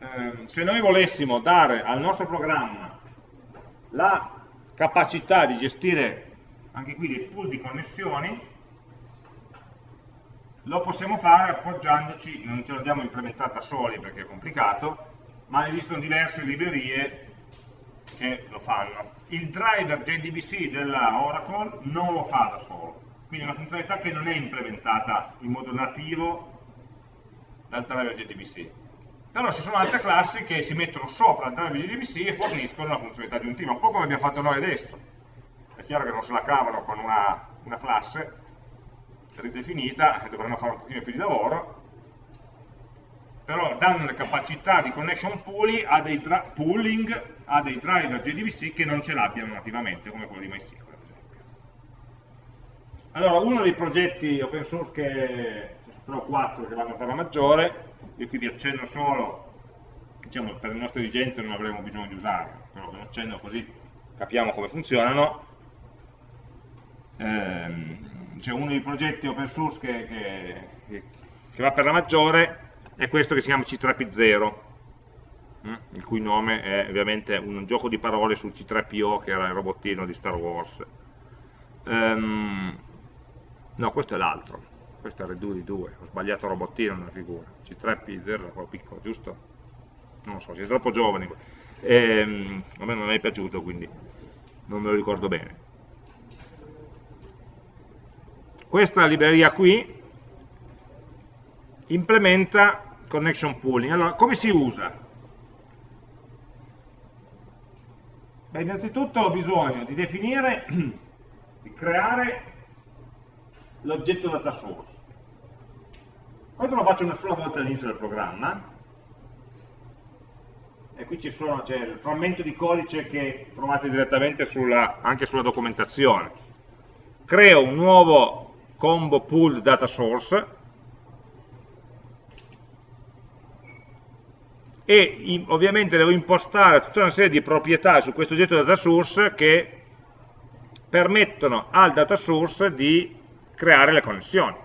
A: eh, se noi volessimo dare al nostro programma la capacità di gestire anche qui dei pool di connessioni, lo possiamo fare appoggiandoci, non ce l'abbiamo implementata soli perché è complicato, ma esistono diverse librerie che lo fanno. Il driver JDBC della Oracle non lo fa da solo, quindi è una funzionalità che non è implementata in modo nativo dal driver JDBC però ci sono altre classi che si mettono sopra il driver JDBC e forniscono una funzionalità aggiuntiva, un po' come abbiamo fatto noi adesso. È chiaro che non se la cavano con una, una classe ridefinita, dovranno fare un pochino più di lavoro, però danno le capacità di connection pooling a pooling a dei driver JDBC che non ce l'abbiano nativamente, come quello di MySQL. Allora, uno dei progetti open source che sono quattro che vanno per la maggiore, io qui vi accenno solo, diciamo per le nostre esigenze non avremo bisogno di usarlo, però lo accenno così capiamo come funzionano. Ehm, c'è uno dei progetti open source che, che, che, va per la maggiore, è questo che si chiama C3P0, hm? il cui nome è ovviamente un gioco di parole sul C3PO che era il robottino di Star Wars. Um, no, questo è l'altro questo è il redo di 2, ho sbagliato robottino nella figura, C3P0 era quello piccolo, giusto? Non lo so, siete troppo giovani, ehm, a me non mi è piaciuto quindi non me lo ricordo bene. Questa libreria qui implementa connection pooling. Allora, come si usa? Beh, innanzitutto ho bisogno di definire, di creare l'oggetto data source. Questo lo faccio una sola volta all'inizio del programma, e qui c'è il frammento di codice che trovate direttamente sulla, anche sulla documentazione. Creo un nuovo combo pool data source e ovviamente devo impostare tutta una serie di proprietà su questo oggetto data source che permettono al data source di creare le connessioni.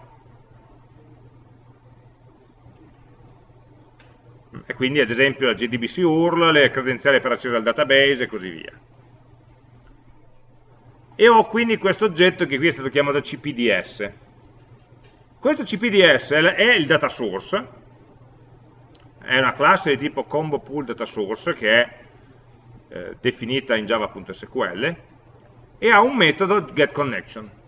A: e quindi ad esempio la JDBC URL, le credenziali per accedere al database e così via. E ho quindi questo oggetto che qui è stato chiamato CPDS. Questo CPDS è il data source, è una classe di tipo combo pool data source che è eh, definita in java.sql e ha un metodo getConnection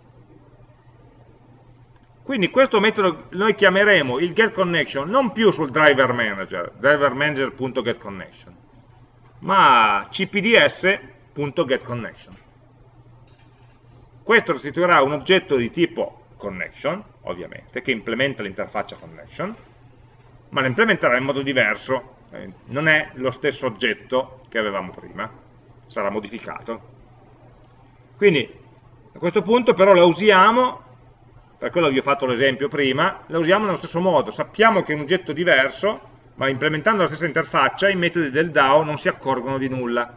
A: quindi questo metodo noi chiameremo il getConnection non più sul driver manager, drivermanager.getConnection, ma cpds.getConnection. Questo restituirà un oggetto di tipo connection, ovviamente, che implementa l'interfaccia connection, ma lo implementerà in modo diverso, eh, non è lo stesso oggetto che avevamo prima, sarà modificato. Quindi a questo punto però lo usiamo per quello vi ho fatto l'esempio prima, la usiamo nello stesso modo, sappiamo che è un oggetto diverso, ma implementando la stessa interfaccia i metodi del DAO non si accorgono di nulla.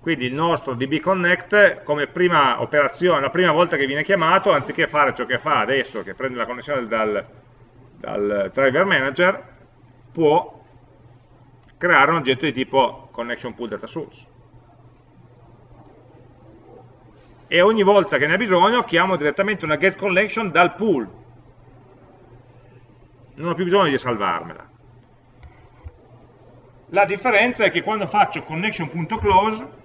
A: Quindi il nostro dbconnect come prima operazione, la prima volta che viene chiamato, anziché fare ciò che fa adesso, che prende la connessione dal, dal driver manager, può creare un oggetto di tipo connection pool data source e ogni volta che ne ha bisogno chiamo direttamente una get collection dal pool. Non ho più bisogno di salvarmela. La differenza è che quando faccio connection.close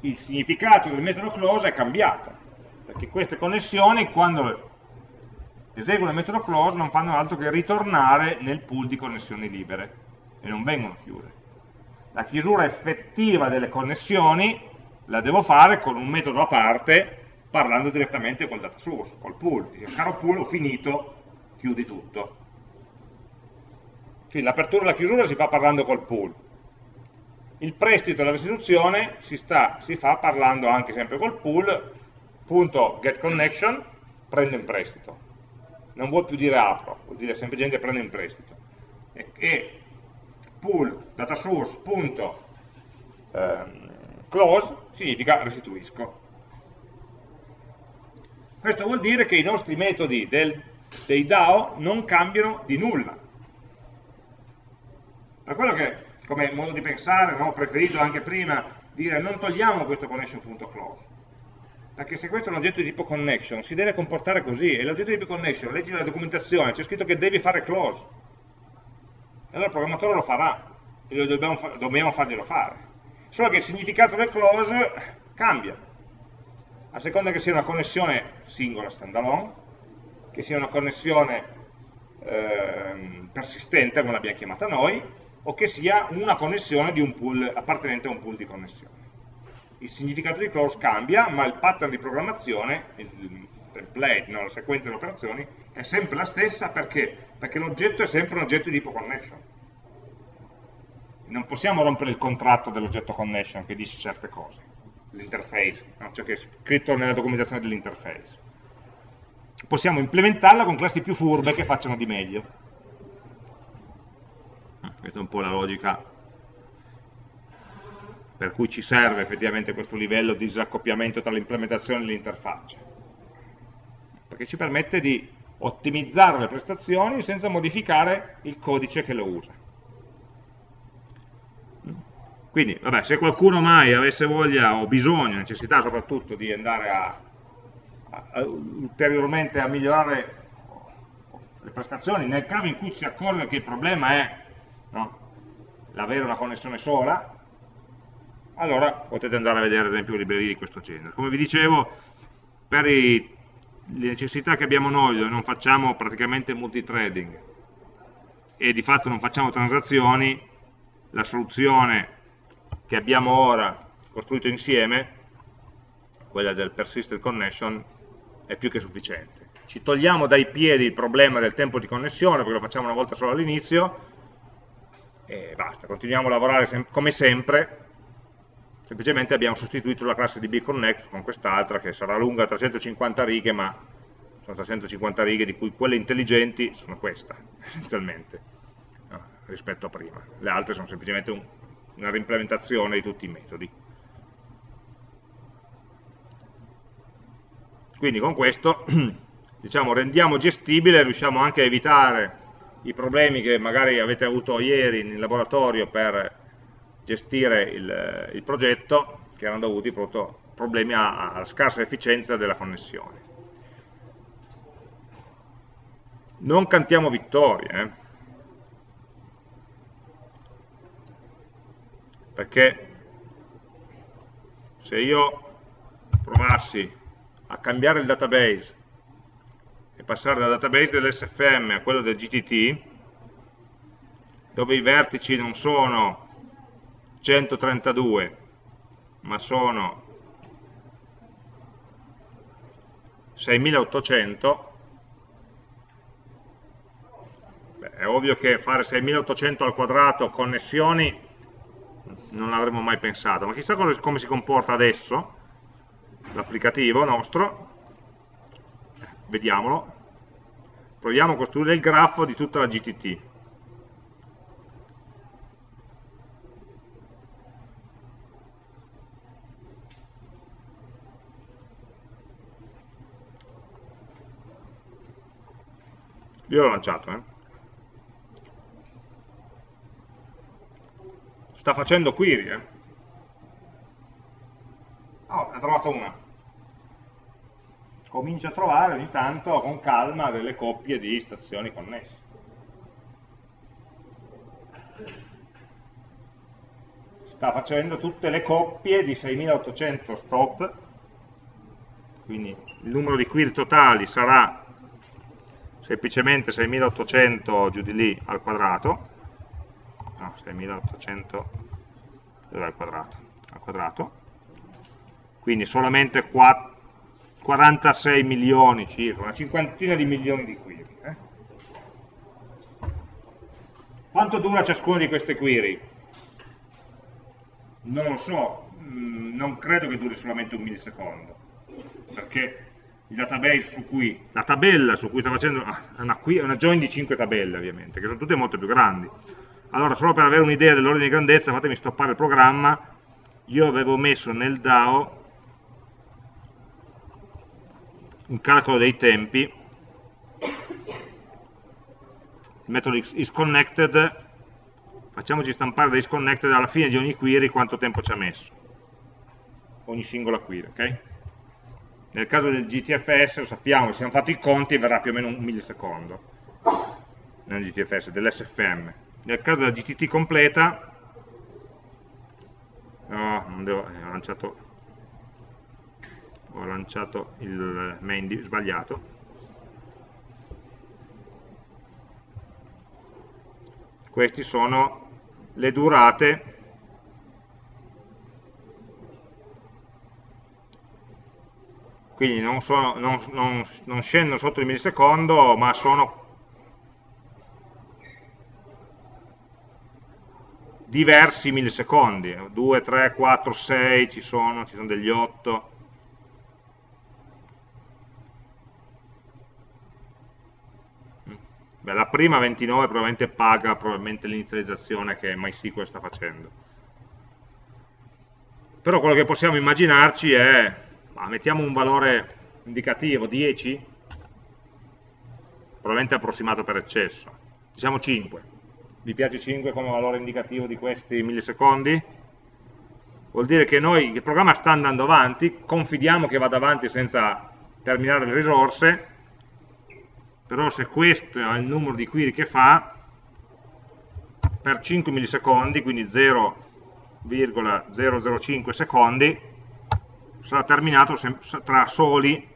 A: il significato del metodo close è cambiato, perché queste connessioni quando eseguono il metodo close non fanno altro che ritornare nel pool di connessioni libere e non vengono chiuse. La chiusura effettiva delle connessioni la devo fare con un metodo a parte parlando direttamente col data source, col pool. Dice, caro pool, ho finito, chiudi tutto. Quindi l'apertura e la chiusura si fa parlando col pool. Il prestito e la restituzione si, sta, si fa parlando anche sempre col pool, punto get connection, prendo in prestito. Non vuol più dire apro, vuol dire semplicemente prendo in prestito. E, e pool data source punto ehm, significa restituisco. Questo vuol dire che i nostri metodi del, dei DAO non cambiano di nulla. Per quello che come modo di pensare, no? preferito anche prima dire non togliamo questo connection.close, perché se questo è un oggetto di tipo connection si deve comportare così, e l'oggetto di tipo connection, leggi la documentazione, c'è scritto che devi fare close, e allora il programmatore lo farà, e lo dobbiamo, dobbiamo farglielo fare. Solo che il significato del close cambia, a seconda che sia una connessione singola, standalone, che sia una connessione eh, persistente, come l'abbiamo chiamata noi, o che sia una connessione un pool appartenente a un pool di connessioni. Il significato di close cambia, ma il pattern di programmazione, il template, no, la sequenza di operazioni, è sempre la stessa perché? Perché l'oggetto è sempre un oggetto di tipo connection. Non possiamo rompere il contratto dell'oggetto connection che dice certe cose, l'interface, no? ciò che è scritto nella documentazione dell'interface. Possiamo implementarla con classi più furbe che facciano di meglio questa è un po' la logica per cui ci serve effettivamente questo livello di disaccoppiamento tra l'implementazione e l'interfaccia perché ci permette di ottimizzare le prestazioni senza modificare il codice che lo usa quindi, vabbè, se qualcuno mai avesse voglia o bisogno, necessità soprattutto di andare a, a, a, ulteriormente a migliorare le prestazioni, nel caso in cui si accorga che il problema è no? l'avere una connessione sola, allora potete andare a vedere ad esempio librerie di questo genere. Come vi dicevo, per i, le necessità che abbiamo noi, dove non facciamo praticamente multithreading e di fatto non facciamo transazioni, la soluzione che abbiamo ora costruito insieme, quella del persistent connection, è più che sufficiente. Ci togliamo dai piedi il problema del tempo di connessione, perché lo facciamo una volta solo all'inizio, e basta, continuiamo a lavorare sem come sempre, semplicemente abbiamo sostituito la classe di bconnect con quest'altra che sarà lunga 350 righe, ma sono 350 righe di cui quelle intelligenti sono questa, essenzialmente, rispetto a prima. Le altre sono semplicemente un, una reimplementazione di tutti i metodi. Quindi con questo diciamo, rendiamo gestibile, riusciamo anche a evitare i problemi che magari avete avuto ieri in laboratorio per gestire il, il progetto, che erano dovuti proprio problemi alla scarsa efficienza della connessione. Non cantiamo vittorie, eh? perché se io provassi a cambiare il database e passare dal database dell'SFM a quello del GTT, dove i vertici non sono 132, ma sono 6800, Beh, è ovvio che fare 6800 al quadrato connessioni non l'avremmo mai pensato, ma chissà come, come si comporta adesso l'applicativo nostro, vediamolo, proviamo a costruire il grafo di tutta la GTT. Io l'ho lanciato, eh. Sta facendo query, eh. Oh, ne ho trovato una. Comincia a trovare ogni tanto con calma delle coppie di stazioni connesse. Sta facendo tutte le coppie di 6800 stop, quindi il numero di query totali sarà semplicemente 6800 giù di lì al quadrato, no, 6800 al quadrato, al quadrato, quindi solamente 4, 46 milioni circa, una cinquantina di milioni di query. Eh? Quanto dura ciascuna di queste query? Non lo so, mm, non credo che duri solamente un millisecondo, perché database cui, la tabella su cui sta facendo, ah, è una, una join di 5 tabelle ovviamente, che sono tutte molto più grandi. Allora, solo per avere un'idea dell'ordine di grandezza, fatemi stoppare il programma, io avevo messo nel DAO un calcolo dei tempi, il metodo isConnected, facciamoci stampare da isConnected alla fine di ogni query quanto tempo ci ha messo, ogni singola query, ok? Nel caso del GTFS lo sappiamo, se abbiamo fatto i conti verrà più o meno un millisecondo, nel GTFS, dell'SFM. Nel caso della GTT completa, no, non devo, eh, ho lanciato, ho lanciato il main sbagliato, queste sono le durate quindi non, sono, non, non, non scendono sotto il millisecondo, ma sono diversi millisecondi, 2, 3, 4, 6 ci sono, ci sono degli 8. Beh, la prima 29 probabilmente paga l'inizializzazione che MySQL sta facendo. Però quello che possiamo immaginarci è ma mettiamo un valore indicativo 10 probabilmente approssimato per eccesso. Diciamo 5 vi piace 5 come valore indicativo di questi millisecondi? vuol dire che noi, il programma sta andando avanti confidiamo che vada avanti senza terminare le risorse però se questo è il numero di query che fa per 5 millisecondi quindi 0,005 secondi sarà terminato tra soli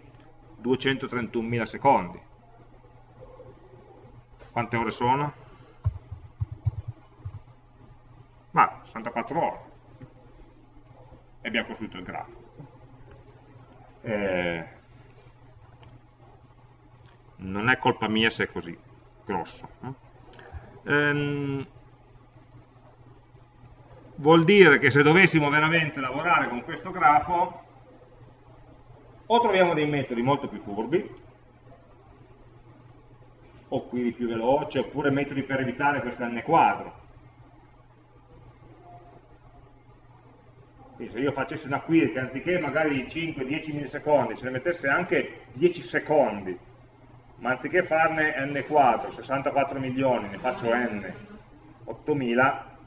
A: 231.000 secondi. Quante ore sono? Ma 64 ore. E abbiamo costruito il grafo. Eh, non è colpa mia se è così grosso. Ehm, vuol dire che se dovessimo veramente lavorare con questo grafo o troviamo dei metodi molto più furbi, o query più veloci, oppure metodi per evitare questo n quadro. Quindi se io facessi una query che anziché magari 5-10 millisecondi, ce ne mettesse anche 10 secondi, ma anziché farne n quadro, 64 milioni, ne faccio n, 8000,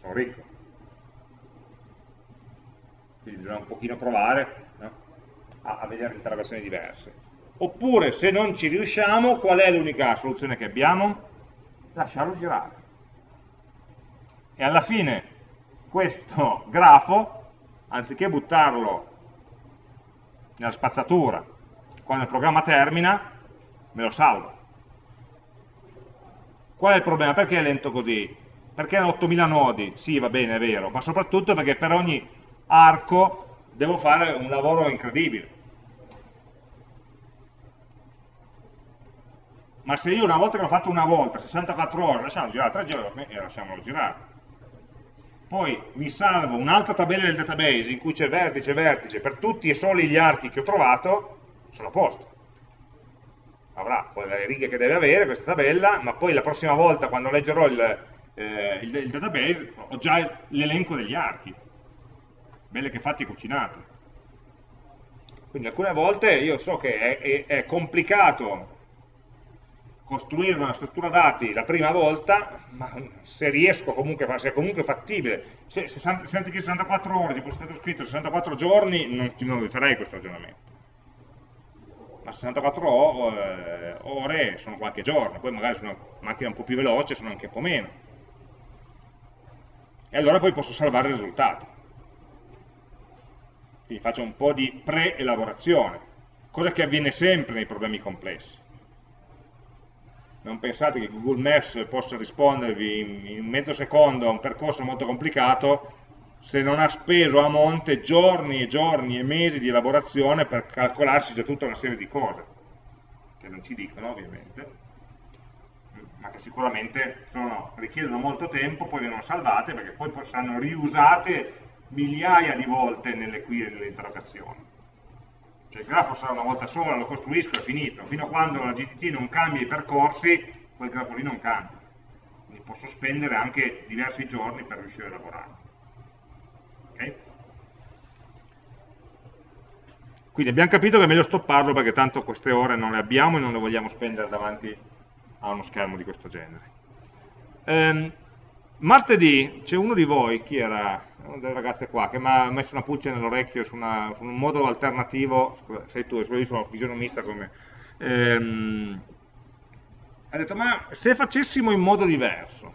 A: sono ricco. Quindi bisogna un pochino provare? A, a vedere interrogazioni diverse. Oppure, se non ci riusciamo, qual è l'unica soluzione che abbiamo? Lasciarlo girare. E alla fine questo grafo, anziché buttarlo nella spazzatura, quando il programma termina, me lo salva. Qual è il problema? Perché è lento così? Perché hanno 8000 nodi? Sì, va bene, è vero, ma soprattutto perché per ogni arco devo fare un lavoro incredibile. Ma se io una volta che l'ho fatto una volta, 64 ore, lasciamo girare tre giorni e lasciamolo girare. Poi mi salvo un'altra tabella del database in cui c'è vertice, vertice, per tutti e soli gli archi che ho trovato, sono a posto. Avrà poi le righe che deve avere questa tabella, ma poi la prossima volta quando leggerò il, eh, il, il database ho già l'elenco degli archi belle che fatti cucinate. Quindi alcune volte io so che è, è, è complicato costruire una struttura dati la prima volta, ma se riesco comunque, se è comunque fattibile, se, se, se anziché 64 ore ci fosse stato scritto 64 giorni, non, non farei questo ragionamento. Ma 64 eh, ore sono qualche giorno, poi magari su una macchina un po' più veloce sono anche un po' meno. E allora poi posso salvare il risultato. Quindi faccio un po' di pre-elaborazione, cosa che avviene sempre nei problemi complessi. Non pensate che Google Maps possa rispondervi in, mezzo secondo a un percorso molto complicato se non ha speso a monte giorni e giorni e mesi di elaborazione per calcolarsi già tutta una serie di cose, che non ci dicono ovviamente, ma che sicuramente sono, richiedono molto tempo, poi vengono salvate perché poi saranno riusate migliaia di volte nelle query e nelle interrogazioni. Cioè il grafo sarà una volta sola, lo costruisco e è finito. Fino a quando la GTT non cambia i percorsi, quel grafo lì non cambia. Quindi posso spendere anche diversi giorni per riuscire a lavorare. Okay? Quindi abbiamo capito che è meglio stopparlo perché tanto queste ore non le abbiamo e non le vogliamo spendere davanti a uno schermo di questo genere. Ehm, martedì c'è uno di voi, chi era? una delle ragazze qua che mi ha messo una pulce nell'orecchio su, su, un modo alternativo, scusa, sei tu, io sono fisionomista come... Ehm, ha detto, ma se facessimo in modo diverso?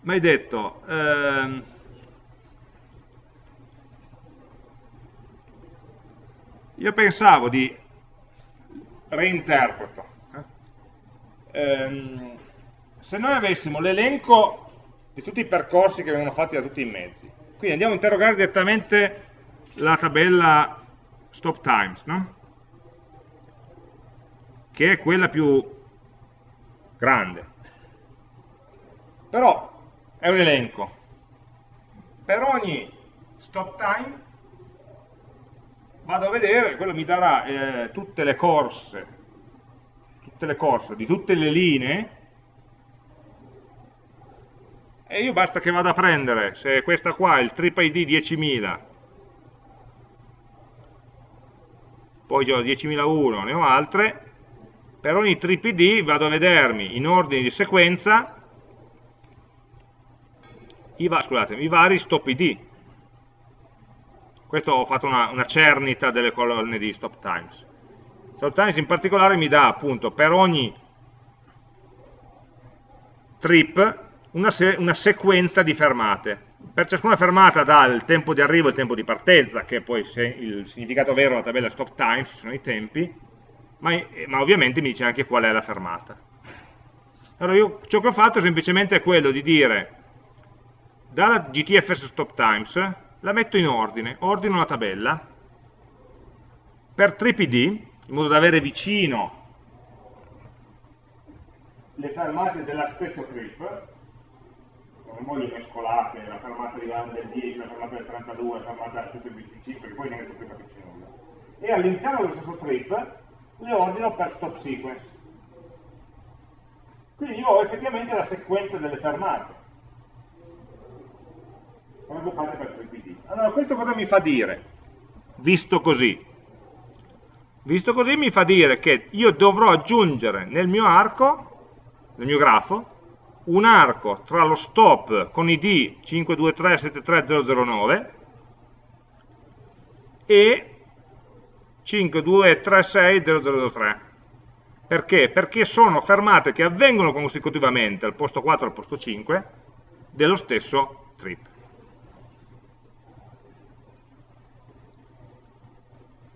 A: Mi hai detto, ehm, io pensavo di reinterpreto, eh? ehm, se noi avessimo l'elenco di tutti i percorsi che vengono fatti da tutti i mezzi. Quindi andiamo a interrogare direttamente la tabella stop times, no? che è quella più grande. Però è un elenco. Per ogni stop time vado a vedere, quello mi darà eh, tutte le corse, tutte le corse di tutte le linee e io basta che vada a prendere, se questa qua è il trip ID 10.000, poi ho 10.001, ne ho altre, per ogni trip ID vado a vedermi in ordine di sequenza i, scusate, i vari stop ID. Questo ho fatto una, una cernita delle colonne di stop times. Stop times in particolare mi dà appunto per ogni trip una, se una sequenza di fermate. Per ciascuna fermata dà il tempo di arrivo e il tempo di partenza, che è poi il significato vero della tabella stop time, ci sono i tempi, ma, ma, ovviamente mi dice anche qual è la fermata. Allora io ciò che ho fatto è semplicemente quello di dire dalla GTFS stop times la metto in ordine, ordino la tabella per trip ID, in modo da avere vicino le fermate della stessa trip non voglio mescolate, la fermata del 10, la fermata del 32, la fermata del 25, che poi non è più capisci nulla. E all'interno dello stesso trip le ordino per stop sequence. Quindi io ho effettivamente la sequenza delle fermate, raggruppate per trip ID. Allora questo cosa mi fa dire? Visto così. Visto così mi fa dire che io dovrò aggiungere nel mio arco, nel mio grafo, un arco tra lo stop con id 52373009 e 52360003 perché? Perché sono fermate che avvengono consecutivamente al posto 4 e al posto 5 dello stesso trip.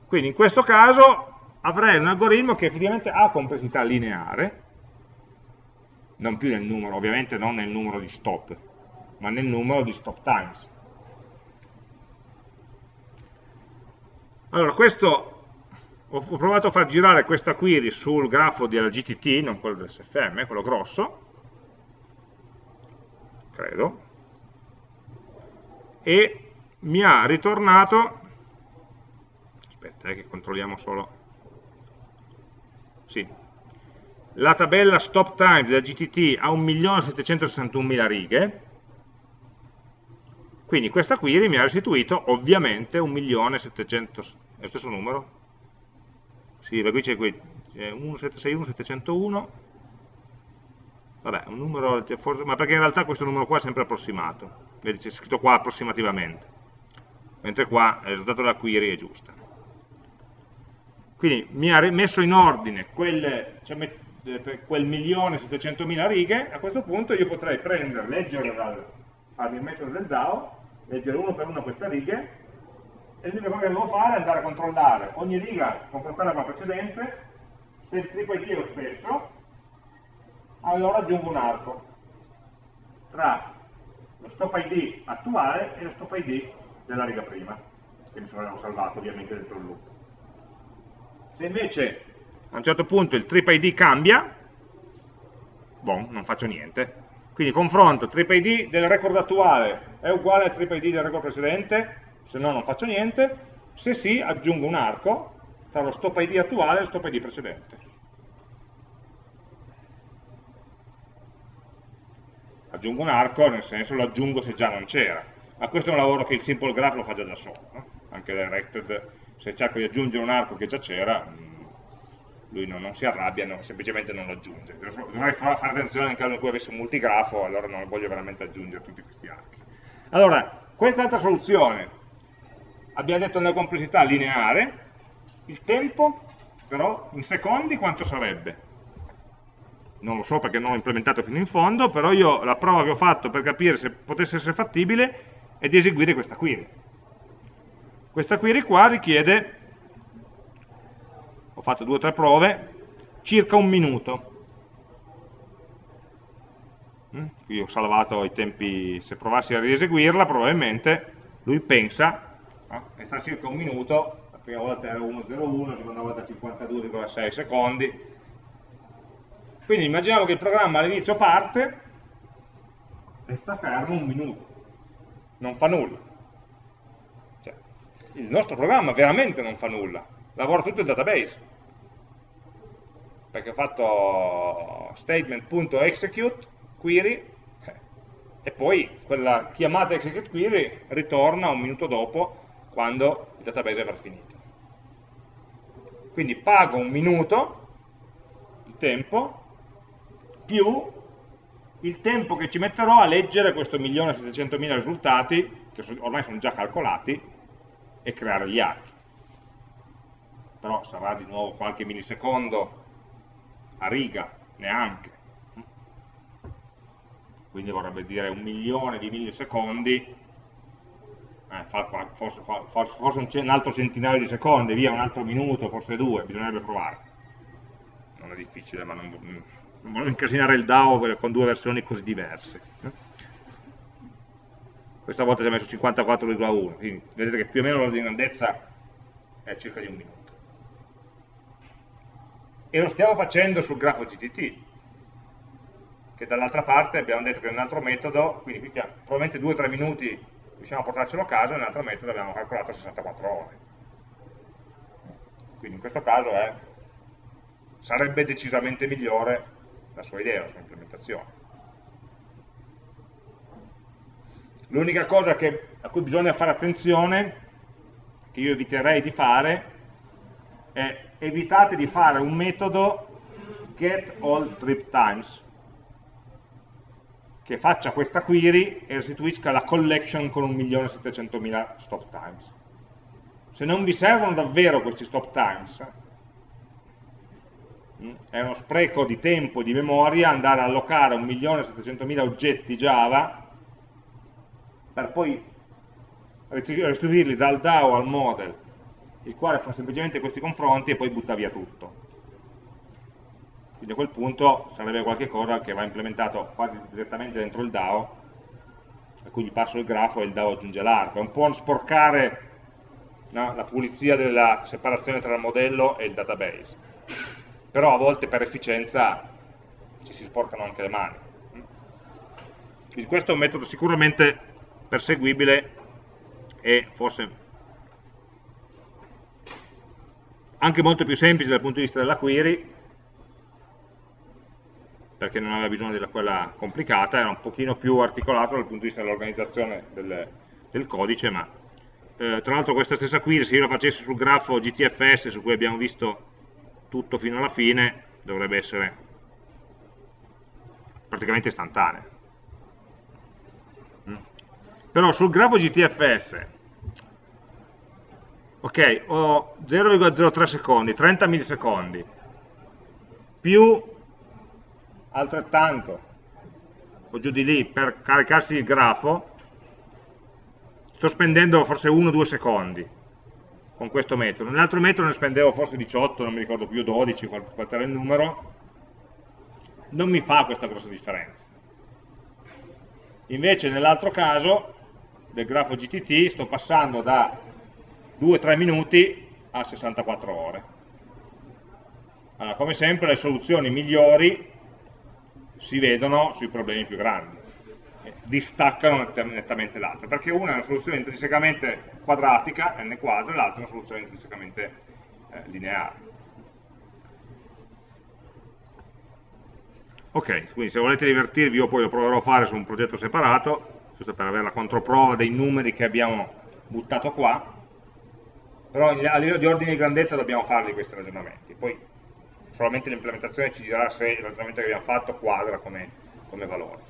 A: Quindi in questo caso avrei un algoritmo che effettivamente ha complessità lineare, non più nel numero, ovviamente non nel numero di stop, ma nel numero di stop times. Allora, questo, ho provato a far girare questa query sul grafo della GTT, non quello del SFM, quello grosso, credo, e mi ha ritornato, aspetta eh, che controlliamo solo, sì, la tabella stop time della GTT ha 1.761.000 righe, quindi questa query mi ha restituito ovviamente 1.700.000, è lo stesso numero? Sì, perché qui c'è 1761, 701, vabbè, un numero, ma perché in realtà questo numero qua è sempre approssimato, vedi c'è scritto qua approssimativamente, mentre qua il risultato della query è giusta. Quindi mi ha messo in ordine quelle, cioè, quel milione 700 mila righe, a questo punto io potrei prendere, leggere dal, al metodo del DAO, leggere uno per uno queste righe, e l'unica cosa che devo fare è andare a controllare ogni riga, confrontarla con la precedente, se il triplo ID è lo stesso, allora aggiungo un arco tra lo stop ID attuale e lo stop ID della riga prima, che mi sono salvato ovviamente dentro il loop. Se invece a un certo punto il trip ID cambia, bon, non faccio niente. Quindi confronto trip ID del record attuale è uguale al trip ID del record precedente, se no non faccio niente, se sì aggiungo un arco tra lo stop ID attuale e lo stop ID precedente. Aggiungo un arco, nel senso lo aggiungo se già non c'era, ma questo è un lavoro che il simple graph lo fa già da solo, no? anche directed, se cerco di aggiungere un arco che già c'era, mm, lui non, non, si arrabbia, no, semplicemente non lo aggiunge. Dovrei fare attenzione in caso in cui avessi un multigrafo, allora non voglio veramente aggiungere tutti questi archi. Allora, questa altra soluzione, abbiamo detto nella complessità lineare, il tempo però in secondi quanto sarebbe? Non lo so perché non l'ho implementato fino in fondo, però io la prova che ho fatto per capire se potesse essere fattibile è di eseguire questa query. Questa query qua richiede, ho fatto due o tre prove, circa un minuto. Mm? Qui ho salvato i tempi, se provassi a rieseguirla probabilmente lui pensa no? e sta circa un minuto, la prima volta era 1.01, la seconda volta 52,6 secondi, quindi immaginiamo che il programma all'inizio parte e sta fermo un minuto, non fa nulla. Cioè, il nostro programma veramente non fa nulla, lavora tutto il database, perché ho fatto statement.execute query e poi quella chiamata execute query ritorna un minuto dopo quando il database avrà finito. Quindi pago un minuto di tempo più il tempo che ci metterò a leggere questo 1.700.000 risultati, che ormai sono già calcolati, e creare gli archi. Però sarà di nuovo qualche millisecondo a riga, neanche quindi vorrebbe dire un milione di millisecondi, eh, forse, forse, un, altro centinaio di secondi, via un altro minuto, forse due, bisognerebbe provare. Non è difficile, ma non, non voglio incasinare il DAO con due versioni così diverse. Questa volta ci ha messo 54,1, quindi vedete che più o meno l'ordine di grandezza è circa di un minuto. E lo stiamo facendo sul grafo GTT, che dall'altra parte abbiamo detto che è un altro metodo, quindi qui probabilmente 2-3 minuti riusciamo a portarcelo a casa, nell'altro metodo abbiamo calcolato 64 ore. Quindi in questo caso è, sarebbe decisamente migliore la sua idea, la sua implementazione. L'unica cosa che, a cui bisogna fare attenzione, che io eviterei di fare, è evitate di fare un metodo get all trip times, che faccia questa query e restituisca la collection con 1.700.000 stop times. Se non vi servono davvero questi stop times, mm, è uno spreco di tempo e di memoria andare a allocare 1.700.000 oggetti Java per poi restituirli dal DAO al model, il quale fa semplicemente questi confronti e poi butta via tutto. Quindi a quel punto sarebbe qualcosa che va implementato quasi direttamente dentro il DAO a cui gli passo il grafo e il DAO aggiunge l'arco. È un po' sporcare no, la pulizia della separazione tra il modello e il database. Però a volte per efficienza ci si sporcano anche le mani. Quindi questo è un metodo sicuramente perseguibile e forse anche molto più semplice dal punto di vista della query perché non aveva bisogno di quella complicata, era un pochino più articolato dal punto di vista dell'organizzazione del, del, codice, ma eh, tra l'altro questa stessa query, se io la facessi sul grafo GTFS su cui abbiamo visto tutto fino alla fine dovrebbe essere praticamente istantaneo. Mm. Però sul grafo GTFS, ok, ho 0,03 secondi, 30 millisecondi, più altrettanto, o giù di lì, per caricarsi il grafo, sto spendendo forse 1-2 secondi con questo metodo. Nell'altro metodo ne spendevo forse 18, non mi ricordo più, 12, qual, era il numero, non mi fa questa grossa differenza. Invece nell'altro caso, del grafo GTT, sto passando da 2-3 minuti a 64 ore. Allora, come sempre le soluzioni migliori si vedono sui problemi più grandi distaccano nettamente l'altra, perché una è una soluzione intrinsecamente quadratica, n quadro, e l'altra è una soluzione intrinsecamente eh, lineare. Ok, quindi se volete divertirvi io poi lo proverò a fare su un progetto separato, giusto per avere la controprova dei numeri che abbiamo buttato qua, però a livello di ordine di grandezza dobbiamo farli questi ragionamenti, poi solamente l'implementazione ci dirà se il ragionamento che abbiamo fatto quadra come, come valore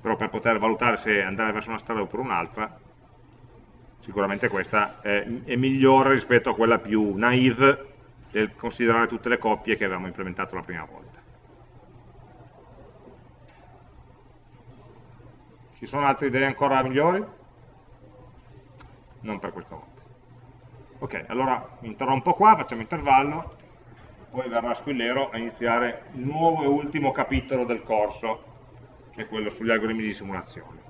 A: però per poter valutare se andare verso una strada oppure un'altra, sicuramente questa è, è, migliore rispetto a quella più naive del considerare tutte le coppie che avevamo implementato la prima volta. Ci sono altre idee ancora migliori? Non per questa volta. Ok, allora interrompo qua, facciamo intervallo, poi verrà Squillero a iniziare il nuovo e ultimo capitolo del corso che è quello sugli algoritmi di simulazione.